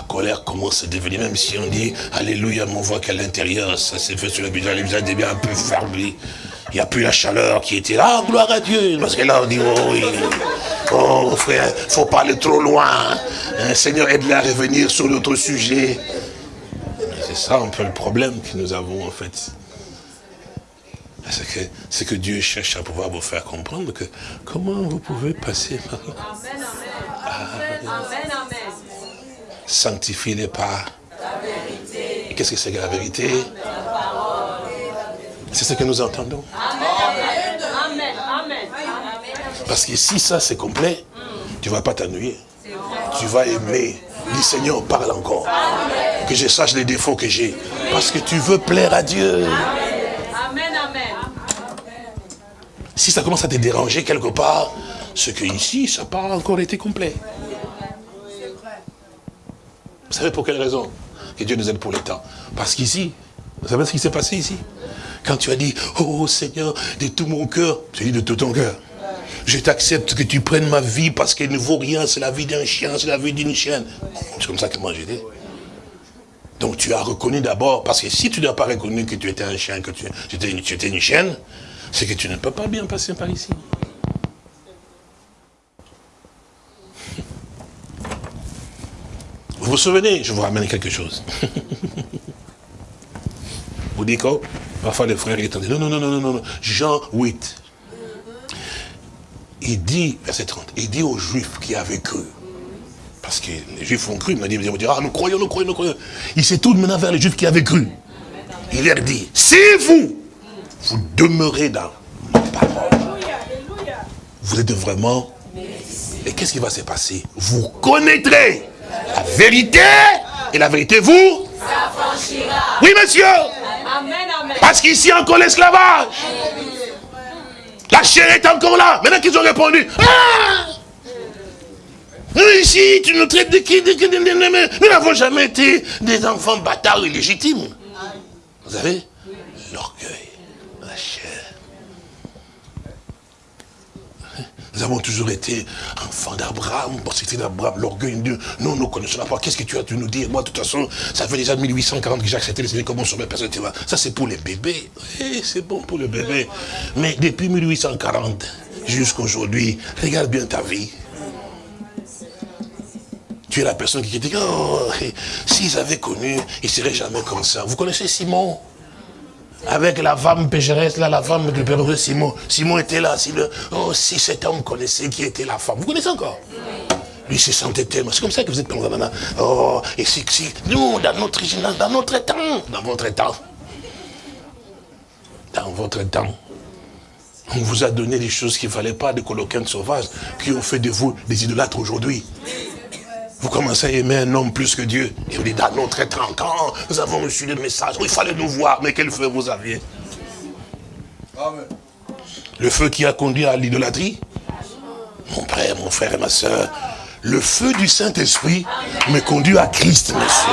colère commence à devenir, même si on dit Alléluia, on voit qu'à l'intérieur, ça s'est fait sur le visage, le visage devient un peu fermé. Il n'y a plus la chaleur qui était là, ah, gloire à Dieu. Parce que là, on dit, oh oui, oh frère, faut pas aller trop loin. Hein, Seigneur, aide-le à revenir sur notre sujet. C'est ça un peu le problème que nous avons en fait c'est que, que Dieu cherche à pouvoir vous faire comprendre que comment vous pouvez passer par là. Amen, amen. Sanctifie-les par Qu'est-ce que c'est que la vérité? C'est ce que nous entendons. Amen. Amen. Parce que si ça c'est complet, tu ne vas pas t'ennuyer. Tu vas aimer. Dis Seigneur, parle encore. Que je sache les défauts que j'ai. Parce que tu veux plaire à Dieu. Si ça commence à te déranger quelque part, c'est que ici, ça n'a pas encore été complet. Vous savez pour quelle raison Que Dieu nous aide pour le temps? Parce qu'ici, vous savez ce qui s'est passé ici? Quand tu as dit, oh Seigneur, de tout mon cœur, tu dit de tout ton cœur. Je t'accepte que tu prennes ma vie parce qu'elle ne vaut rien, c'est la vie d'un chien, c'est la vie d'une chienne. C'est comme ça que moi j'ai dit. Donc tu as reconnu d'abord, parce que si tu n'as pas reconnu que tu étais un chien, que tu étais une chienne, c'est que tu ne peux pas bien passer par ici. Vous vous souvenez, je vous ramène quelque chose. (laughs) vous dites quoi Parfois les frères ils disent, non, non, non, non, non, non, Jean 8. Il dit, verset 30, il dit aux Juifs qui avaient cru, parce que les Juifs ont cru, il m'a dit, ils vont dire, ah, nous croyons, nous croyons, nous croyons. Il s'est tourné maintenant vers les Juifs qui avaient cru. Il leur dit, si vous, vous demeurez dans ma parole. Vous êtes vraiment... Et qu'est-ce qui va se passer? Vous connaîtrez la vérité et la vérité vous Oui, monsieur Parce qu'ici encore l'esclavage. La chair est encore là. Maintenant qu'ils ont répondu, ah Nous ici, tu nous traites de qui Nous n'avons jamais été des enfants bâtards illégitimes. Vous savez L'orgueil, la chair. Nous avons toujours été enfants d'Abraham. Bon, c'était d'Abraham, l'orgueil de Dieu. Nous, nous connaissons pas. Qu'est-ce que tu as dû nous dire? Moi, de toute façon, ça fait déjà 1840 que j'ai accepté le Seigneur comme mon sauveur personne. tu. Ça, c'est pour les bébés. Oui, c'est bon pour le bébé. Mais depuis 1840 jusqu'aujourd'hui, regarde bien ta vie. Tu es la personne qui dit, oh, s'ils avaient connu, ils ne seraient jamais comme ça. Vous connaissez Simon? Avec la femme pécheresse, là, la femme du père de Simon. Simon était là. Si, le, oh, si cet homme connaissait qui était la femme. Vous connaissez encore? Lui se sentait tellement. C'est comme ça que vous êtes ça. Oh, et si, si, nous, dans notre, dans, dans notre temps, dans votre temps, dans votre temps, on vous a donné des choses qu'il ne fallait pas, des coloquins sauvages, qui ont fait de vous des idolâtres aujourd'hui. Vous commencez à aimer un homme plus que Dieu. Et vous dites, dans notre temps, quand nous avons reçu le message, il fallait nous voir, mais quel feu vous aviez? Le feu qui a conduit à l'idolâtrie? Mon frère, mon frère et ma soeur, le feu du Saint-Esprit me conduit à Christ, monsieur.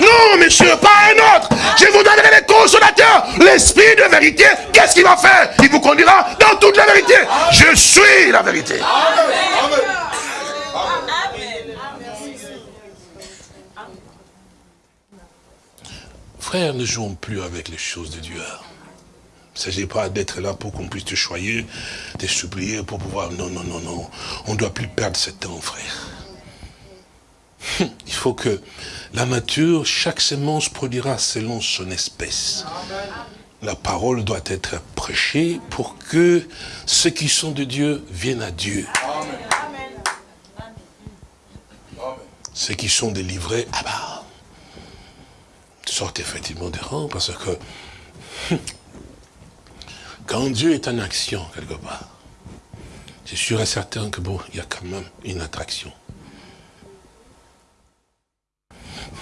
Non, monsieur, pas un autre. Je vous donnerai les consolateurs. L'esprit de vérité, qu'est-ce qu'il va faire? Il vous conduira dans toute la vérité. Je suis la vérité. Frère, ne jouons plus avec les choses de Dieu. Il ne s'agit pas d'être là pour qu'on puisse te choyer, te supplier pour pouvoir... Non, non, non, non. On ne doit plus perdre ce temps, frère. Il faut que la nature, chaque semence produira selon son espèce. La parole doit être prêchée pour que ceux qui sont de Dieu viennent à Dieu. Ceux qui sont délivrés, ah bah, sortent effectivement des rangs parce que quand Dieu est en action quelque part, c'est sûr et certain que bon, il y a quand même une attraction.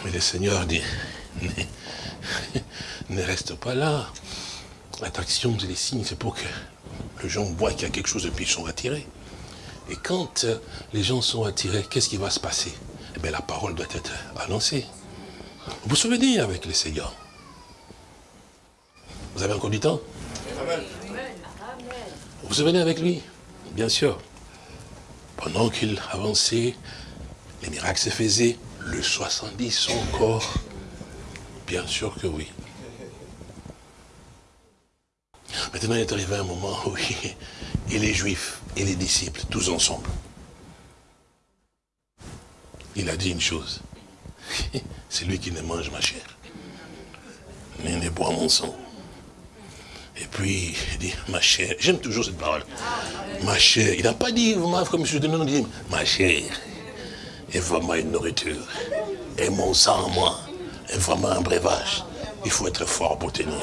Mais le Seigneur dit, (laughs) ne reste pas là. L'attraction, c'est les signes, c'est pour que les gens voient qu'il y a quelque chose et puis ils sont attirés. Et quand euh, les gens sont attirés, qu'est-ce qui va se passer? Eh bien, la parole doit être annoncée. Vous vous souvenez avec le Seigneur Vous avez encore du temps? Vous vous souvenez avec lui? Bien sûr. Pendant qu'il avançait, les miracles se faisaient, le 70 encore Bien sûr que oui. Maintenant, il est arrivé un moment où (laughs) et les Juifs et les disciples, tous ensemble, il a dit une chose. (laughs) C'est lui qui ne mange ma chair, ni ne boit mon sang. Et puis, il dit, ma chair, j'aime toujours cette parole. Ma chair, il n'a pas dit, non, il dit, ma chair est vraiment une nourriture. Et mon sang, moi, est vraiment un breuvage. Il faut être fort pour tenir.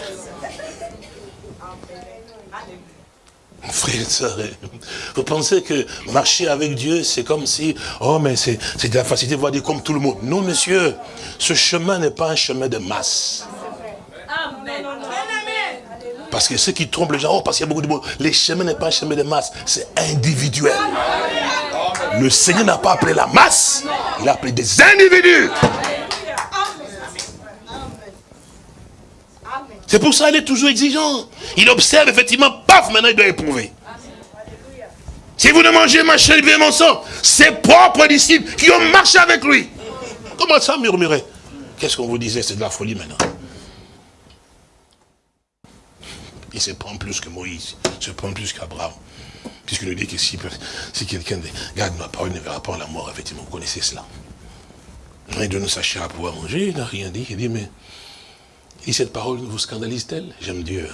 Frère et soeur, vous pensez que marcher avec Dieu, c'est comme si, oh mais c'est de la facilité de voir Dieu comme tout le monde. Non, monsieur, ce chemin n'est pas un chemin de masse. Amen. Parce que ceux qui trompent les gens, oh, parce qu'il y a beaucoup de monde. Les chemins n'est pas un chemin de masse, c'est individuel. Le Seigneur n'a pas appelé la masse, il a appelé des individus. C'est pour ça qu'il est toujours exigeant. Il observe effectivement, paf, maintenant il doit éprouver. Si vous ne mangez ma chair et mon sang, ses propres disciples qui ont marché avec lui. Comment ça murmurer Qu'est-ce qu'on vous disait? C'est de la folie maintenant. Il se prend plus que Moïse, il se prend plus qu'Abraham. Puisqu'il nous dit que si, quelqu'un garde ma parole, il ne verra pas la mort, effectivement, vous connaissez cela. Il donne sa chair à pouvoir manger, il n'a rien dit. Il dit, mais et cette parole vous scandalise-t-elle? J'aime Dieu.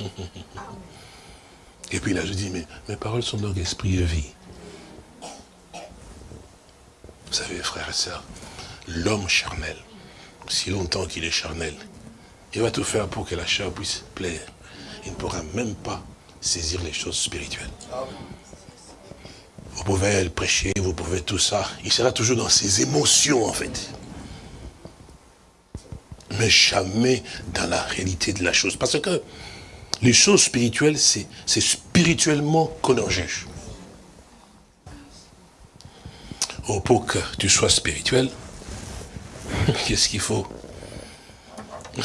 Hein? (laughs) Et puis là, je dis, mais mes paroles sont donc esprit et vie. Vous savez, frères et sœurs, l'homme charnel, si longtemps qu'il est charnel, il va tout faire pour que la chair puisse plaire. Il ne pourra même pas saisir les choses spirituelles. Vous pouvez prêcher, vous pouvez tout ça. Il sera toujours dans ses émotions, en fait mais jamais dans la réalité de la chose. Parce que les choses spirituelles, c'est spirituellement qu'on en juge. Oh, pour que tu sois spirituel, (laughs) qu'est-ce qu'il faut? (laughs)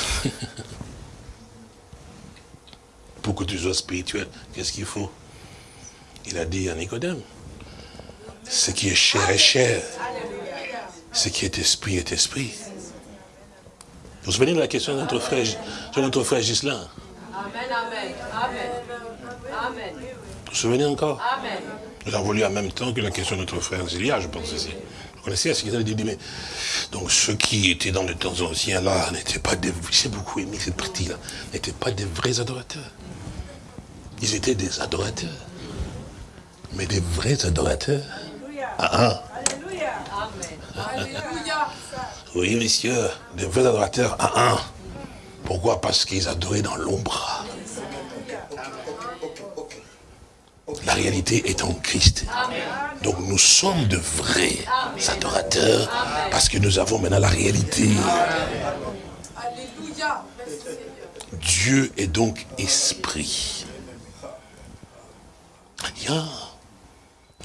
Pour que tu sois spirituel, qu'est-ce qu'il faut? Il a dit à Nicodème, ce qui est chair est chair, ce qui est esprit est esprit. Vous vous souvenez de la question de notre frère, de notre frère Gislain Amen, amen, amen. Amen. Vous vous souvenez encore? Amen. Nous avons lu en même temps que la question de notre frère Zélia, je pense aussi. Vous connaissez ce qu'il a dit, mais donc ceux qui étaient dans le temps ancien là n'étaient pas des, j'ai beaucoup aimé cette partie-là, n'étaient pas des vrais adorateurs. Ils étaient des adorateurs. Mais des vrais adorateurs. Ah, ah. Amen. (laughs) Oui, messieurs, des vrais adorateurs. Ah, ah. Pourquoi? Parce qu'ils adoraient dans l'ombre. La réalité est en Christ. Donc nous sommes de vrais adorateurs parce que nous avons maintenant la réalité. Alléluia. Dieu est donc esprit. Bien.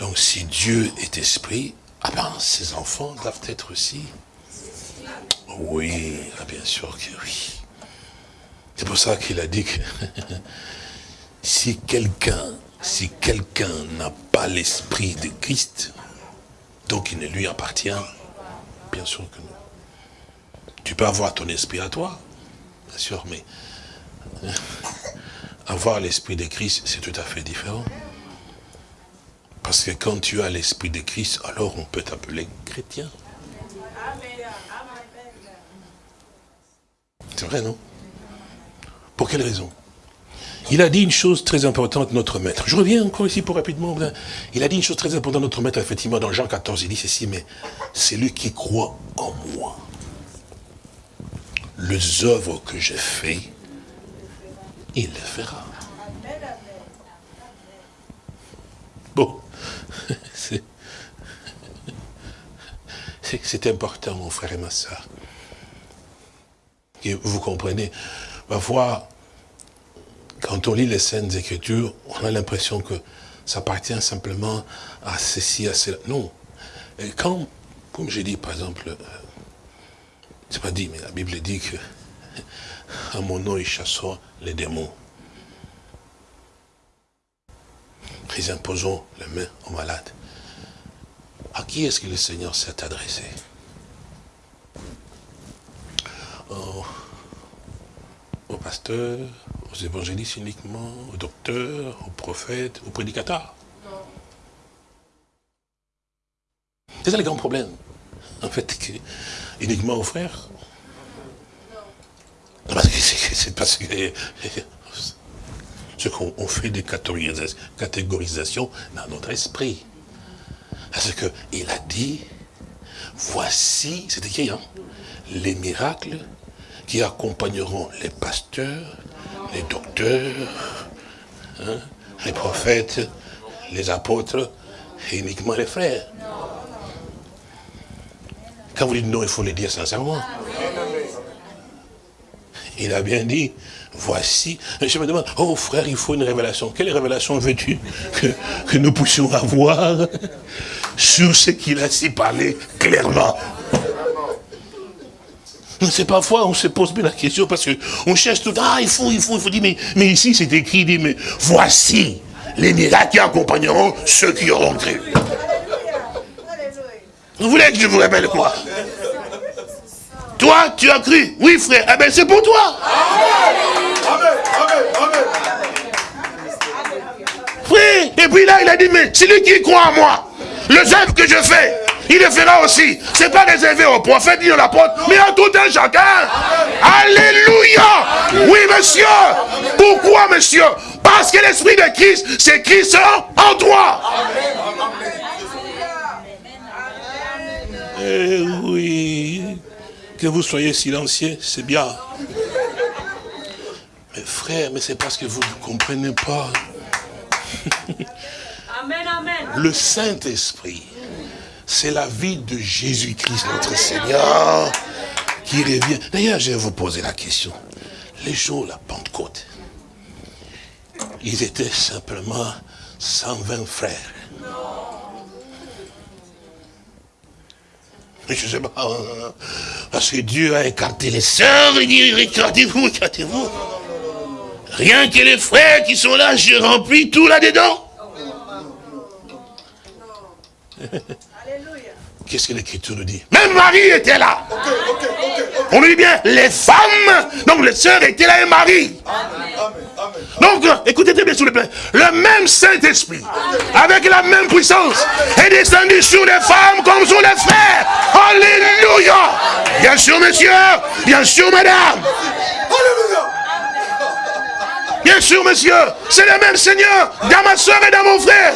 Donc si Dieu est esprit, ah ben ses enfants doivent être aussi. Oui, ah, bien sûr que oui. C'est pour ça qu'il a dit que (laughs) si quelqu'un, si quelqu'un n'a pas l'esprit de Christ, donc il ne lui appartient, bien sûr que non. Tu peux avoir ton esprit à toi, bien sûr, mais (laughs) avoir l'esprit de Christ, c'est tout à fait différent. Parce que quand tu as l'esprit de Christ, alors on peut t'appeler chrétien. C'est vrai, non? Pour quelle raison? Il a dit une chose très importante, notre maître. Je reviens encore ici pour rapidement. Il a dit une chose très importante, notre maître, effectivement, dans Jean 14, il dit ceci, mais c'est lui qui croit en moi. Les œuvres que j'ai faites, il les fera. Bon, (laughs) c'est important, mon frère et ma soeur. Vous comprenez, parfois, quand on lit les scènes Écritures, on a l'impression que ça appartient simplement à ceci, à cela. Non. Et quand, comme j'ai dit, par exemple, euh, c'est pas dit, mais la Bible dit que (laughs) à mon nom, ils chasseront les démons. Ils imposeront les mains aux malades. À qui est-ce que le Seigneur s'est adressé? Aux, pasteurs, aux évangélistes uniquement, aux docteurs, aux prophètes, aux prédicateurs C'est ça le grand problème. En fait, que, uniquement aux frères. Non, parce que C'est parce que ce qu'on on fait des catégorisations, catégorisations dans notre esprit. Parce qu'il a dit, voici, c'est écrit, hein, les miracles qui accompagneront les pasteurs, les docteurs, hein, les prophètes, les apôtres, et uniquement les frères. Quand vous dites non, il faut le dire sincèrement. Il a bien dit, voici. Je me demande, oh frère, il faut une révélation. Quelle révélation veux-tu que nous puissions avoir sur ce qu'il a si parlé clairement? C'est parfois, on se pose bien la question parce que on cherche tout, ah, il faut, il faut, il faut dire, mais, mais ici c'est écrit, dit, mais voici les miracles qui accompagneront ceux qui auront cru. Vous voulez que je vous rappelle quoi? Toi, tu as cru? Oui, frère. Eh bien, c'est pour toi. Frère, et puis là, il a dit, mais celui qui croit en moi, le œuvre que je fais, il le fera aussi. C'est pas réservé aux prophètes ni aux apôtres, mais à tout un chacun. Alléluia. Oui, monsieur. Pourquoi, monsieur? Parce que l'esprit de Christ, c'est Christ en toi. Eh oui, que vous soyez silencieux, c'est bien. Mais frère, mais c'est parce que vous ne comprenez pas. Amen, amen. Le Saint-Esprit, c'est la vie de Jésus-Christ, notre Seigneur, qui revient. D'ailleurs, je vais vous poser la question. Les jours de la Pentecôte, ils étaient simplement 120 frères. Je sais pas. hein, Parce que Dieu a écarté les sœurs, il dit, écartez-vous, écartez-vous. Rien que les frères qui sont là, je remplis tout là-dedans. (laughs) Qu'est-ce que l'Écriture nous dit? Même Marie était là. On nous dit bien, les femmes, donc les sœurs étaient là et Marie. Donc, écoutez très bien s'il vous plaît. Le même Saint-Esprit, avec la même puissance, est descendu sur les femmes comme sur les frères. Alléluia. Bien sûr, monsieur. Bien sûr, madame. Bien sûr, monsieur, c'est le même Seigneur dans ma soeur et dans mon frère.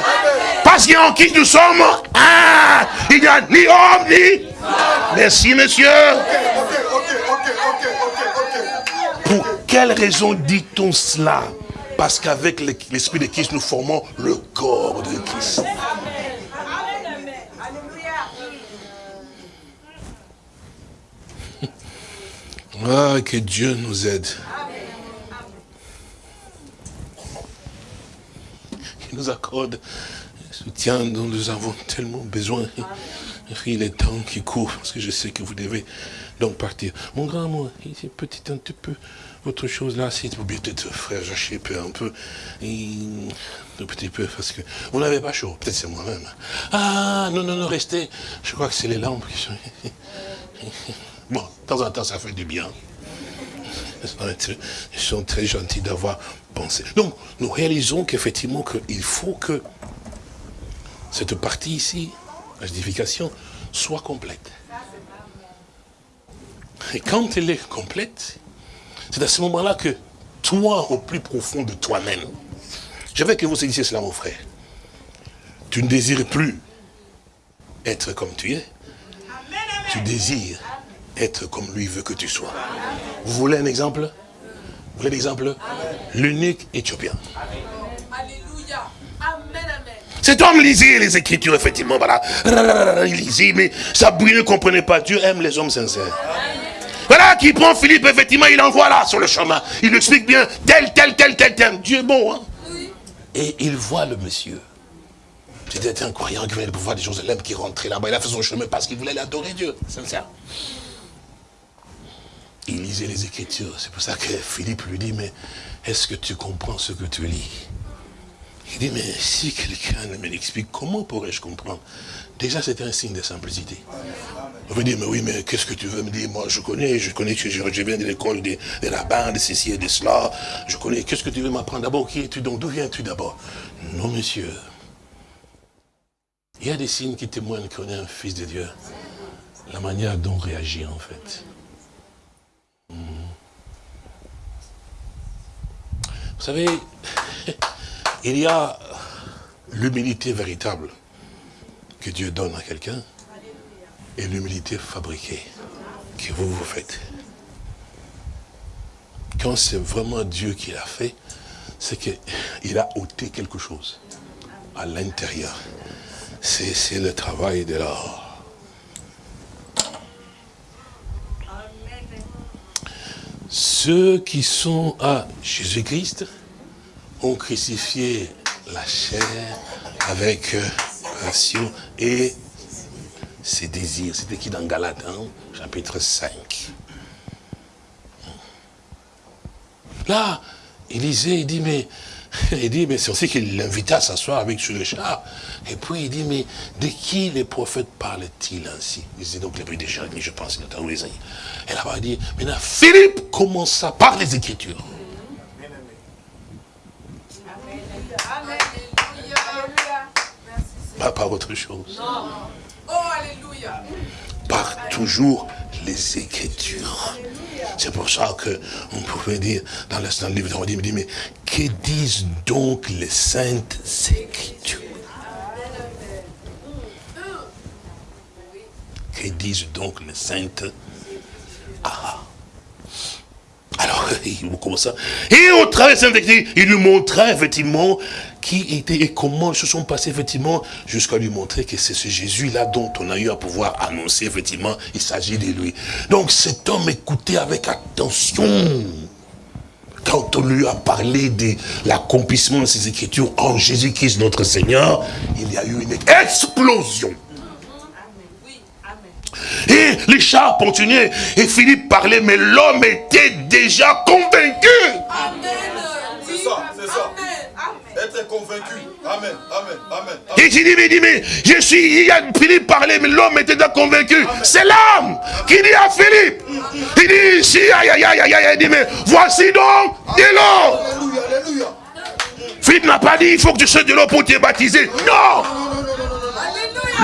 Parce qu'en qui nous sommes un. Il n'y a ni homme ni. Merci, monsieur. Pour quelle raison dit-on cela? Parce qu'avec l'Esprit de Christ, nous formons le corps de Christ. Ah, que Dieu nous aide. Nous accorde le soutien dont nous avons tellement besoin. Il est temps qui court, parce que je sais que vous devez donc partir. Mon grand moi, ici, petit un petit peu, votre chose là, si vous peut-être, frère, j'achète un peu, un petit peu, parce que vous n'avez pas chaud, peut-être c'est moi-même. Ah, non, non, non, restez. Je crois que c'est les lampes qui sont... (laughs) Bon, de temps en temps, ça fait du bien. Ils sont très gentils d'avoir Donc, nous réalisons qu'effectivement, qu'il faut que cette partie ici, la justification, soit complète. Et quand elle est complète, c'est à ce moment-là que toi, au plus profond de toi-même, je veux que vous saisissiez cela, mon frère. Tu ne désires plus être comme tu es. Tu désires être comme lui veut que tu sois. Vous voulez un exemple? Vous voulez un exemple L'unique éthiopien. Alléluia. Amen, amen. Cet homme lisait les Écritures, effectivement, voilà. Il lisait, mais ça brûle, ne comprenait pas. Dieu aime les hommes sincères. Voilà, qui prend Philippe, effectivement, il envoie là, sur le chemin. Il lui explique bien, tel, tel, tel, tel, tel. Dieu est bon, hein. Et il voit le monsieur. C'était un croyant qui venait de pouvoir de Jérusalem, qui rentrait là-bas. Il a fait son chemin parce qu'il voulait adorer Dieu, sincère. Il lisait les Écritures. C'est pour ça que Philippe lui dit, mais est-ce que tu comprends ce que tu lis? Il dit, mais si quelqu'un me l'explique, comment pourrais-je comprendre? Déjà, c'était un signe de simplicité. On veut dire, mais oui, mais qu'est-ce que tu veux me dire? Moi, je connais, je connais je, je viens de l'école des, des rabbins, de ceci et de cela. Je connais, qu'est-ce que tu veux m'apprendre D'abord, qui es-tu donc? D'où viens-tu d'abord? Non, monsieur. Il y a des signes qui témoignent qu'on est un fils de Dieu. La manière dont on réagit, en fait. Vous savez, (laughs) il y a l'humilité véritable que Dieu donne à quelqu'un et l'humilité fabriquée que vous vous faites. Quand c'est vraiment Dieu qui l'a fait, c'est qu'il a ôté quelque chose à l'intérieur. C'est le travail de l'or. Ceux qui sont à Jésus-Christ ont crucifié la chair avec euh, passion et ses désirs. C'était qui dans Galate, hein, chapitre 5. Là, Élisée, il dit, mais, (laughs) il dit, mais c'est aussi qu'il l'invita à s'asseoir avec sur le char. Et puis il dit, mais de qui les prophètes parlent-ils ainsi? Il disait donc les prix de Jérémie, je pense, notamment Isaïe. Et là-bas, il dit, maintenant, Philippe commença par les Écritures. Pas par autre chose. Oh, Alléluia. Par toujours les Écritures. C'est pour ça que on pouvait dire, dans le livre, on dit, mais, que disent donc les saintes Écritures? Que disent donc les saintes? Ah alors, (laughs) il commence ça. Et au travers de cette Écriture, il lui montrait effectivement qui était et comment ils se sont passés effectivement jusqu'à lui montrer que c'est ce Jésus-là dont on a eu à pouvoir annoncer effectivement, il s'agit de lui. Donc cet homme écoutait avec attention. Quand on lui a parlé de l'accomplissement de ces Écritures en Jésus-Christ notre Seigneur, il y a eu une explosion. Et les chars continuaient. Et Philippe parlait, mais l'homme était déjà convaincu. Amen. C'est ça, c'est ça. Être convaincu. Amen, amen, amen. Il dit, mais, il dit, mais je suis, il y a Philippe parlait, mais l'homme était déjà convaincu. C'est l'homme qui dit à Philippe. Il dit, ici, aïe, aïe, aïe, aïe, aïe, il dit, mais voici donc de l'eau. Alléluia, alléluia. Philippe n'a pas dit, il faut que tu sois de l'eau pour te baptiser. Non.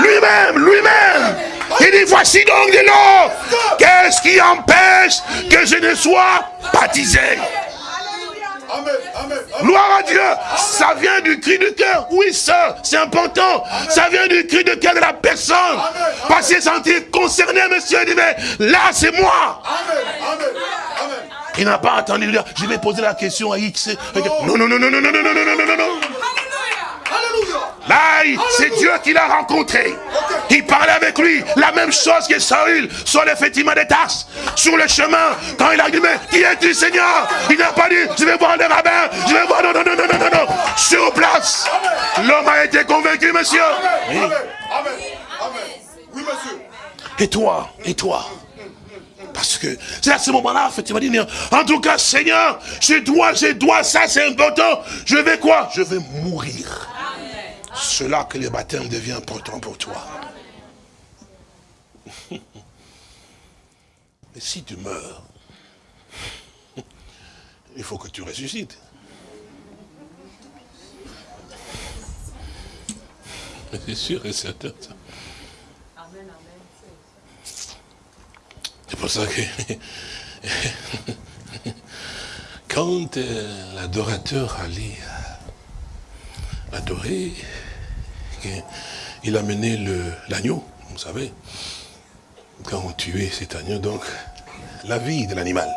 Lui-même, lui-même. Il dit, voici donc de l'eau. Qu'est-ce qui empêche que je ne sois baptisé? Gloire à Dieu. Ça vient du cri du cœur. Oui, ça, c'est important. Ça vient du cri du cœur de la personne. Parce qu'il s'est senti concerné, monsieur. Il dit, mais là, c'est moi. Amen, amen, amen. Il n'a pas attendu. dire, Je vais poser la question à X. Non, non, non, non, non, non, non, non, non, non, non, non. Alléluia. Là, c'est Dieu qui l'a rencontré. Il parlait avec lui. La même chose que Saül sur effectivement des tasses. Sur le chemin, quand il a dit, mais qui es-tu Seigneur? Il n'a pas dit, je vais voir des rabbins. Je vais voir, non, non, non, non, non, non. Sur place. L'homme a été convaincu, monsieur. Oui. Amen, amen, amen. Oui, monsieur. Et toi, et toi? Parce que c'est à ce moment-là, effectivement, dit, en tout cas, Seigneur, je dois, je dois, ça c'est important. Je vais quoi? Je vais mourir. C'est là que le baptême devient important pour toi. (laughs) Mais si tu meurs, (laughs) il faut que tu ressuscites. (laughs) C'est sûr et certain. ça. C'est pour ça que quand euh, l'adorateur allait que- il amenait le- l'agneau, vous savez, quand on tuait cet agneau, donc la vie de l'animal,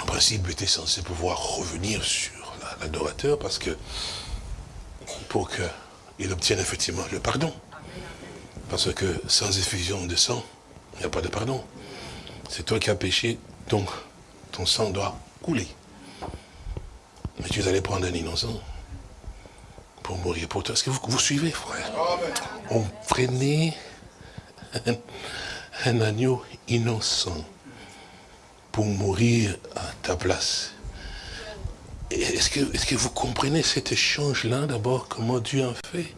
en principe, était censé pouvoir revenir sur la- l'adorateur parce que pour qu'il obtienne effectivement le pardon. Parce que sans effusion de sang, il n'y a pas de pardon. C'est toi qui as péché, donc ton sang doit couler. Mais tu allais prendre un innocent mourir pour toi. Est-ce que vous, suivez, frère? On prenait (laughs) un, agneau innocent pour mourir à ta place. Est-ce que, est que vous comprenez cet échange-là d'abord, comment Dieu a fait?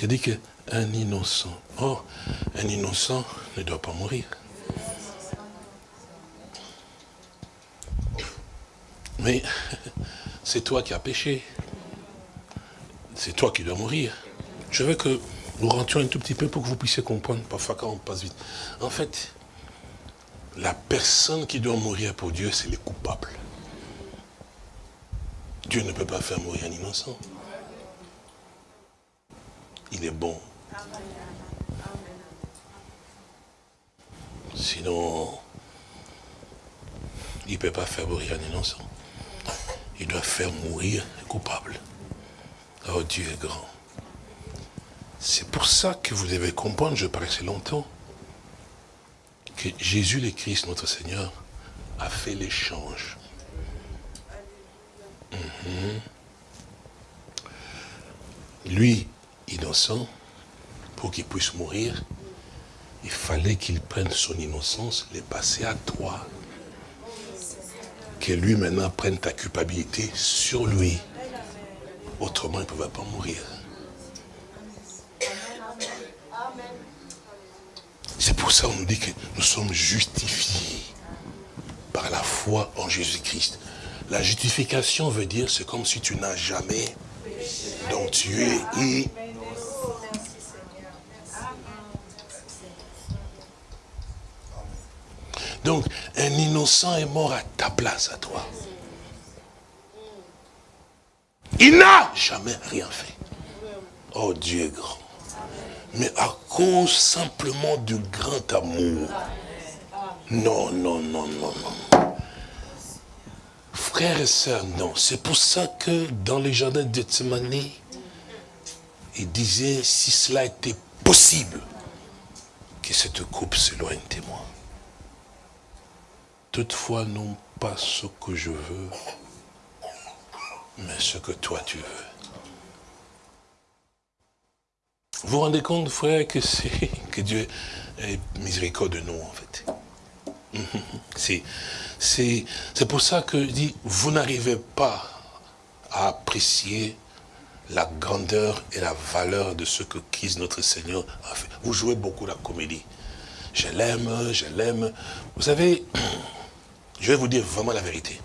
Il dit qu'un innocent, oh, un innocent ne doit pas mourir. Mais (laughs) c'est toi qui as péché. C'est toi qui dois mourir. Je veux que nous rentrions un tout petit peu pour que vous puissiez comprendre, parfois quand on passe vite. En fait, la personne qui doit mourir pour Dieu, c'est les coupables. Dieu ne peut pas faire mourir un innocent. Il est bon. Sinon, il ne peut pas faire mourir un innocent. Il doit faire mourir un coupable. Oh, Dieu est grand. C'est pour ça que vous devez comprendre, je paraissais longtemps, que Jésus le Christ, notre Seigneur, a fait l'échange. Mhm. Lui, innocent, pour qu'il puisse mourir, il fallait qu'il prenne son innocence, les passer à toi. Que lui maintenant prenne ta culpabilité sur lui. Autrement, il ne pouvait pas mourir. C'est pour ça qu'on nous dit que nous sommes justifiés par la foi en Jésus-Christ. La justification veut dire, c'est comme si tu n'as jamais, donc tu es Donc, un innocent est mort à ta place, à toi. Il n'a jamais rien fait. Oh, Dieu est grand. Mais à cause simplement du grand amour. Non, non, non, non, non. Frères et sœurs, non. C'est pour ça que dans les jardins de Gethsemane, il disait, si cela était possible, que cette coupe s'éloigne de moi. Toutefois, non pas ce que je veux, mais ce que toi tu veux. Vous vous rendez compte, frère, que c'est (laughs) que Dieu ait miséricorde de nous, en fait. (laughs) C'est pour ça que je dis, vous n'arrivez pas à apprécier la grandeur et la valeur de ce que Christ notre Seigneur a fait. Vous jouez beaucoup la comédie. Je l'aime, je l'aime. Vous savez, (clears throat) je vais vous dire vraiment la vérité.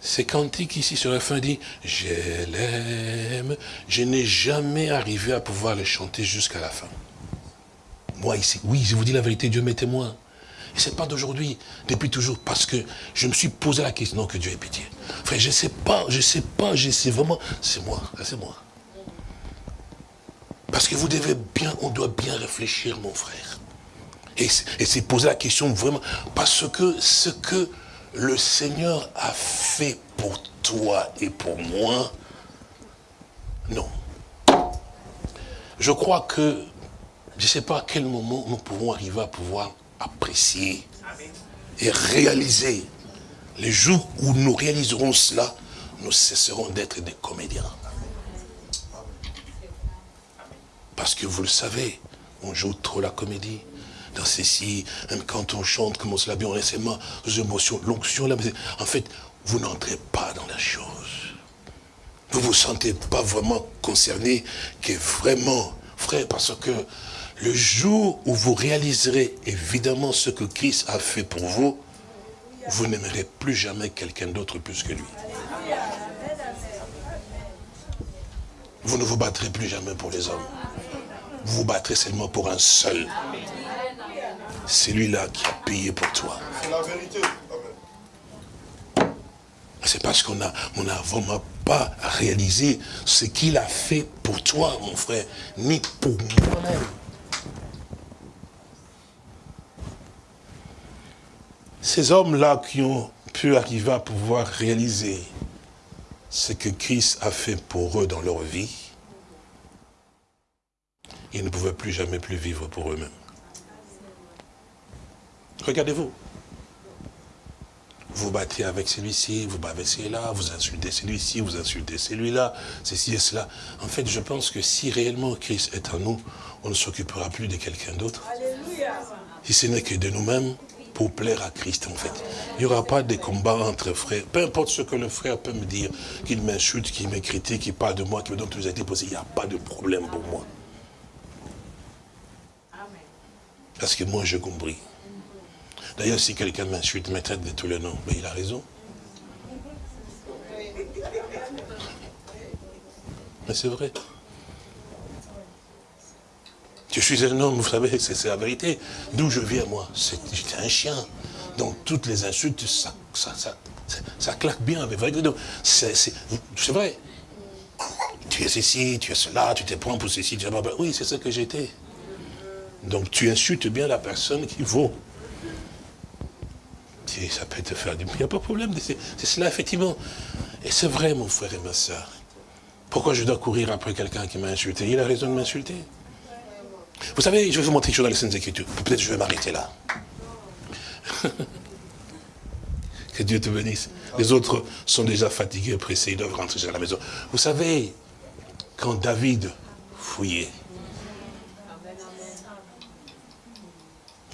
C'est cantique ici sur la fin dit, je l'aime. Je n'ai jamais arrivé à pouvoir le chanter jusqu'à la fin. Moi ici, oui, je vous dis la vérité, Dieu m'est témoin. Et c'est pas d'aujourd'hui, depuis toujours, parce que je me suis posé la question, non, que Dieu ait pitié. Frère, je sais pas, je sais pas, je sais vraiment, c'est moi, c'est moi. Parce que vous devez bien, on doit bien réfléchir, mon frère. Et c'est poser la question vraiment, parce que ce que le Seigneur a fait pour toi et pour moi, non. Je crois que, je ne sais pas à quel moment nous pouvons arriver à pouvoir apprécier et réaliser. Les jours où nous réaliserons cela, nous cesserons d'être des comédiens. Parce que vous le savez, on joue trop la comédie. Dans ceci, même quand on chante, comme on se l'a bien récemment, les émotions, l'onction, en fait, vous n'entrez pas dans la chose. Vous ne vous sentez pas vraiment concerné, que vraiment, frère, parce que le jour où vous réaliserez évidemment ce que Christ a fait pour vous, vous n'aimerez plus jamais quelqu'un d'autre plus que lui. Vous ne vous battrez plus jamais pour les hommes. Vous vous battrez seulement pour un seul. C'est lui-là qui a payé pour toi. C'est la vérité. C'est parce qu'on n'a on a vraiment pas réalisé ce qu'il a fait pour toi, mon frère, ni pour moi-même. Ces hommes-là qui ont pu arriver à pouvoir réaliser ce que Christ a fait pour eux dans leur vie, ils ne pouvaient plus jamais plus vivre pour eux-mêmes. Regardez-vous. Vous battez avec celui-ci, vous battez celui-là, vous insultez celui-ci, vous insultez celui-là, ceci et cela. En fait, je pense que si réellement Christ est en nous, on ne s'occupera plus de quelqu'un d'autre. Si ce n'est que de nous-mêmes, pour plaire à Christ, en fait. Il n'y aura pas de combat entre frères. Peu importe ce que le frère peut me dire, qu'il m'insulte, qu'il me critique, qu'il parle de moi, qu'il me donne tous les possibles, il n'y a pas de problème pour moi. Parce que moi, je compris. D'ailleurs, si quelqu'un m'insulte, me traite de tous les noms, mais il a raison. Mais c'est vrai. Je suis un homme, vous savez, c'est la vérité. D'où je viens, moi? J'étais un chien. Donc, toutes les insultes, ça, ça, ça, ça claque bien. C'est vrai. Tu es ceci, tu es cela, tu te prends pour ceci, tu es... Oui, c'est ce que j'étais. Donc, tu insultes bien la personne qui vaut. Ça peut te faire du bien, il n'y a pas de problème. C'est cela, effectivement. Et c'est vrai, mon frère et ma soeur. Pourquoi je dois courir après quelqu'un qui m'a insulté? Il a raison de m'insulter. Vous savez, je vais vous montrer quelque chose dans les Saintes Écritures. Peut-être je vais m'arrêter là. (laughs) que Dieu te bénisse. Les autres sont déjà fatigués, pressés, ils doivent rentrer à la maison. Vous savez, quand David fouillait,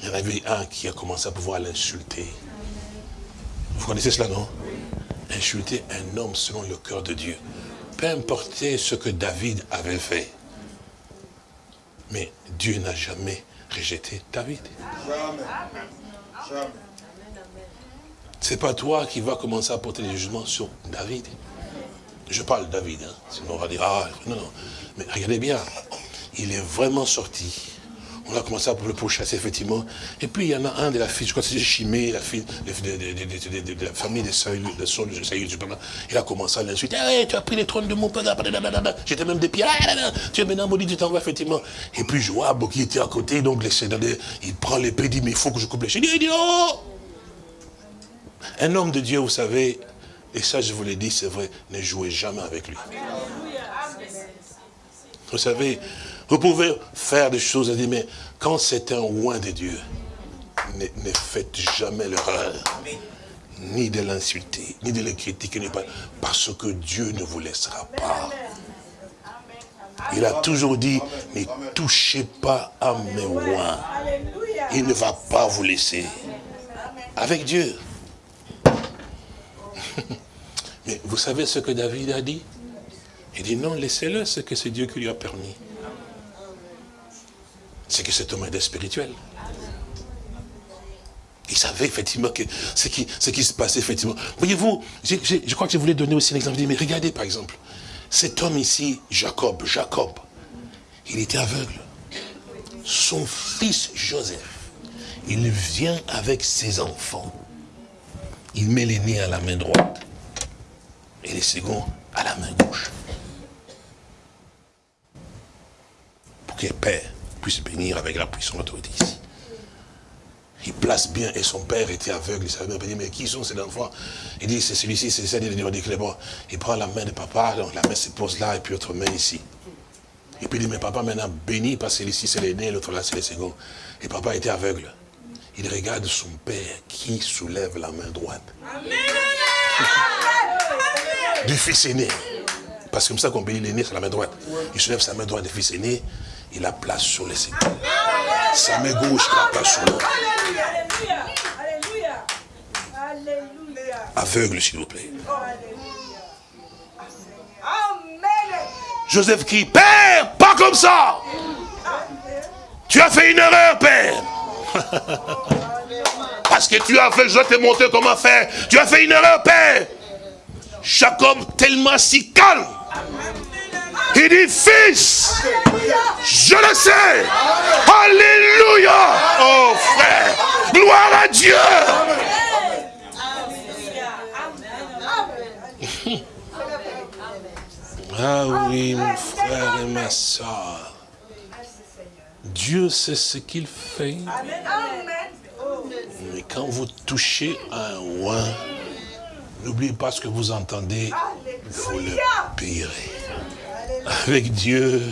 il y en avait un qui a commencé à pouvoir l'insulter. Vous connaissez cela, non? Insulter un homme selon le cœur de Dieu. Peu importe ce que David avait fait. Mais Dieu n'a jamais rejeté David. Jamais. C'est pas toi qui vas commencer à porter les jugements sur David. Je parle David, hein. sinon on va dire, ah, non, non. Mais regardez bien, il est vraiment sorti on a commencé à le pourchasser, effectivement. Et puis, il y en a un de la fille, je crois que c'est Chimé, la fille de, la famille de Saül, de Saül, de Saül, il a commencé à l'insulter. Hey, tu as pris les trônes de mon père, j'étais même des pieds, tu es maintenant maudit, tu t'en vas, effectivement. Et puis, Joab, qui était à côté, donc, il prend l'épée, il dit, mais il faut que je coupe les chaînes. Il dit, oh Un homme de Dieu, vous savez, et ça, je vous l'ai dit, c'est vrai, ne jouez jamais avec lui. Vous savez, vous pouvez faire des choses et dire, mais quand c'est un oin de Dieu, ne, faites jamais l'erreur. Ni de l'insulter, ni de le critiquer, parce que Dieu ne vous laissera pas. Il a toujours dit, ne touchez pas à mes. Alléluia. Il ne va pas vous laisser. Avec Dieu. (laughs) Mais vous savez ce que David a dit? Il dit non, laissez-le, c'est que c'est Dieu qui lui a permis. C'est que cet homme est spirituel. Il savait effectivement ce qui, se passait effectivement. Voyez-vous, je crois que je voulais donner aussi un exemple. Mais regardez par exemple, cet homme ici, Jacob, Jacob, il était aveugle. Son fils Joseph, il vient avec ses enfants. Il met l'aîné à la main droite et les seconds à la main gauche. Pour que père puisse bénir avec la puissance autorité ici. Il place bien, et son père était aveugle, il savait dire, mais qui sont ces enfants? Il dit, c'est celui-ci, c'est ça, il dit, bon, il prend la main de papa, donc la main se pose là, et puis l'autre main ici. Et puis il dit, mais papa maintenant béni, parce que ici c'est l'aîné, l'autre là c'est le second. Et papa était aveugle. Il regarde son père qui soulève la main droite. Du fils aîné. Parce que comme ça qu'on bénit l'aîné, c'est la main droite. Il soulève sa main droite du fils aîné, il la place sur le second. Sa main gauche, la place sur l'autre. Alléluia. Alléluia. Alléluia. Aveugle, s'il vous plaît. Amen. Joseph crie, Père, pas comme ça Tu as fait une erreur, Père Parce que tu as fait, je dois te montrer comment faire. Tu as fait une erreur, Père Jacob, tellement si calme. Il dit, Fils, je le sais. Alléluia. Oh frère, gloire à Dieu. (laughs) Ah oui, mon frère et ma soeur. Dieu sait ce qu'il fait. Mais quand vous touchez un roi, n'oubliez pas ce que vous entendez, vous le payerez. Avec Dieu,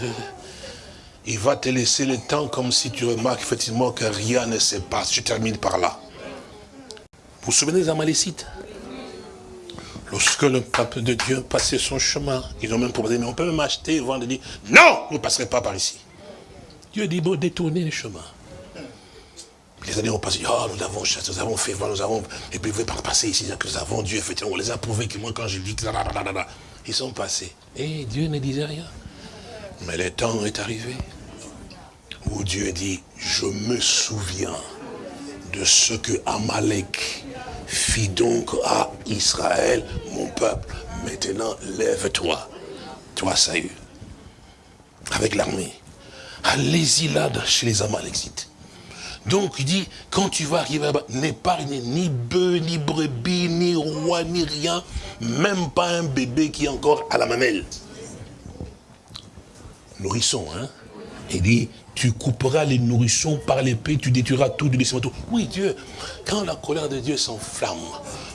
il va te laisser le temps comme si tu remarques effectivement que rien ne se passe. Je termine par là. Vous vous souvenez des Amalécites? Lorsque le peuple de Dieu passait son chemin, ils ont même proposé, mais on peut même acheter et vendre, dit, non, vous ne passerez pas par ici. Dieu dit, bon, détournez le chemin. Les années ont passé, oh, nous avons chassé, nous avons fait, nous avons, et puis vous pouvez pas passer ici, que nous avons Dieu, effectivement, on les a prouvés que moi, quand je dis ils sont passés. Et Dieu ne disait rien. Mais le temps est arrivé où Dieu dit, je me souviens de ce que Amalek fit donc à Israël, mon peuple. Maintenant, lève-toi, toi Saül, avec l'armée. Allez-y là chez les Amalexites. Donc il dit, quand tu vas arriver là-bas, n'épargne ni bœuf, ni brebis, ni roi, ni rien, même pas un bébé qui est encore à la mamelle. Nourrisson, hein Il dit, tu couperas les nourrissons par l'épée, tu détruiras tout du tout. Oui, Dieu, quand la colère de Dieu s'enflamme,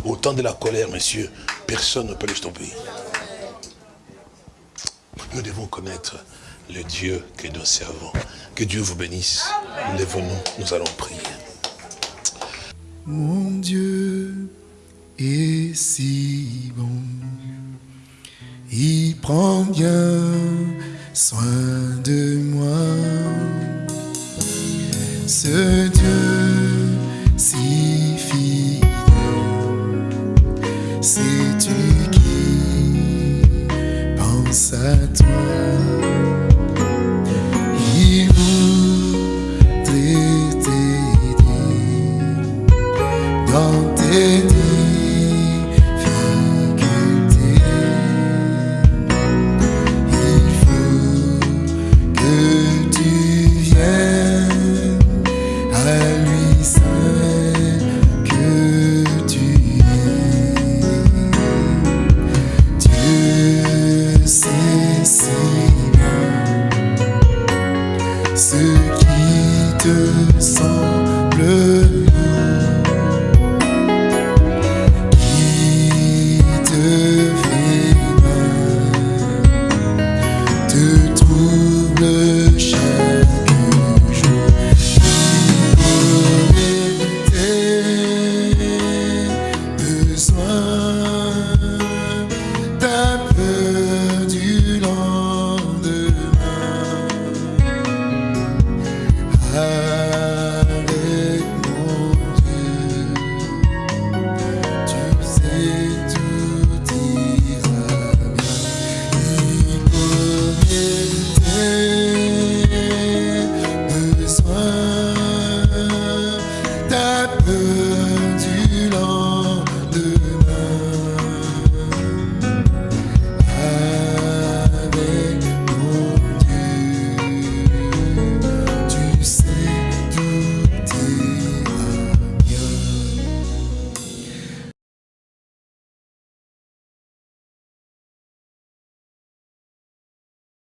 au temps de la colère, messieurs, personne ne peut le stopper. Nous devons connaître le Dieu que nous servons. Que Dieu vous bénisse. Lève-nous, nous allons prier. Mon Dieu est si bon, il prend bien soin de moi. Ce Dieu si fidèle, c'est tu qui pense à toi. Dans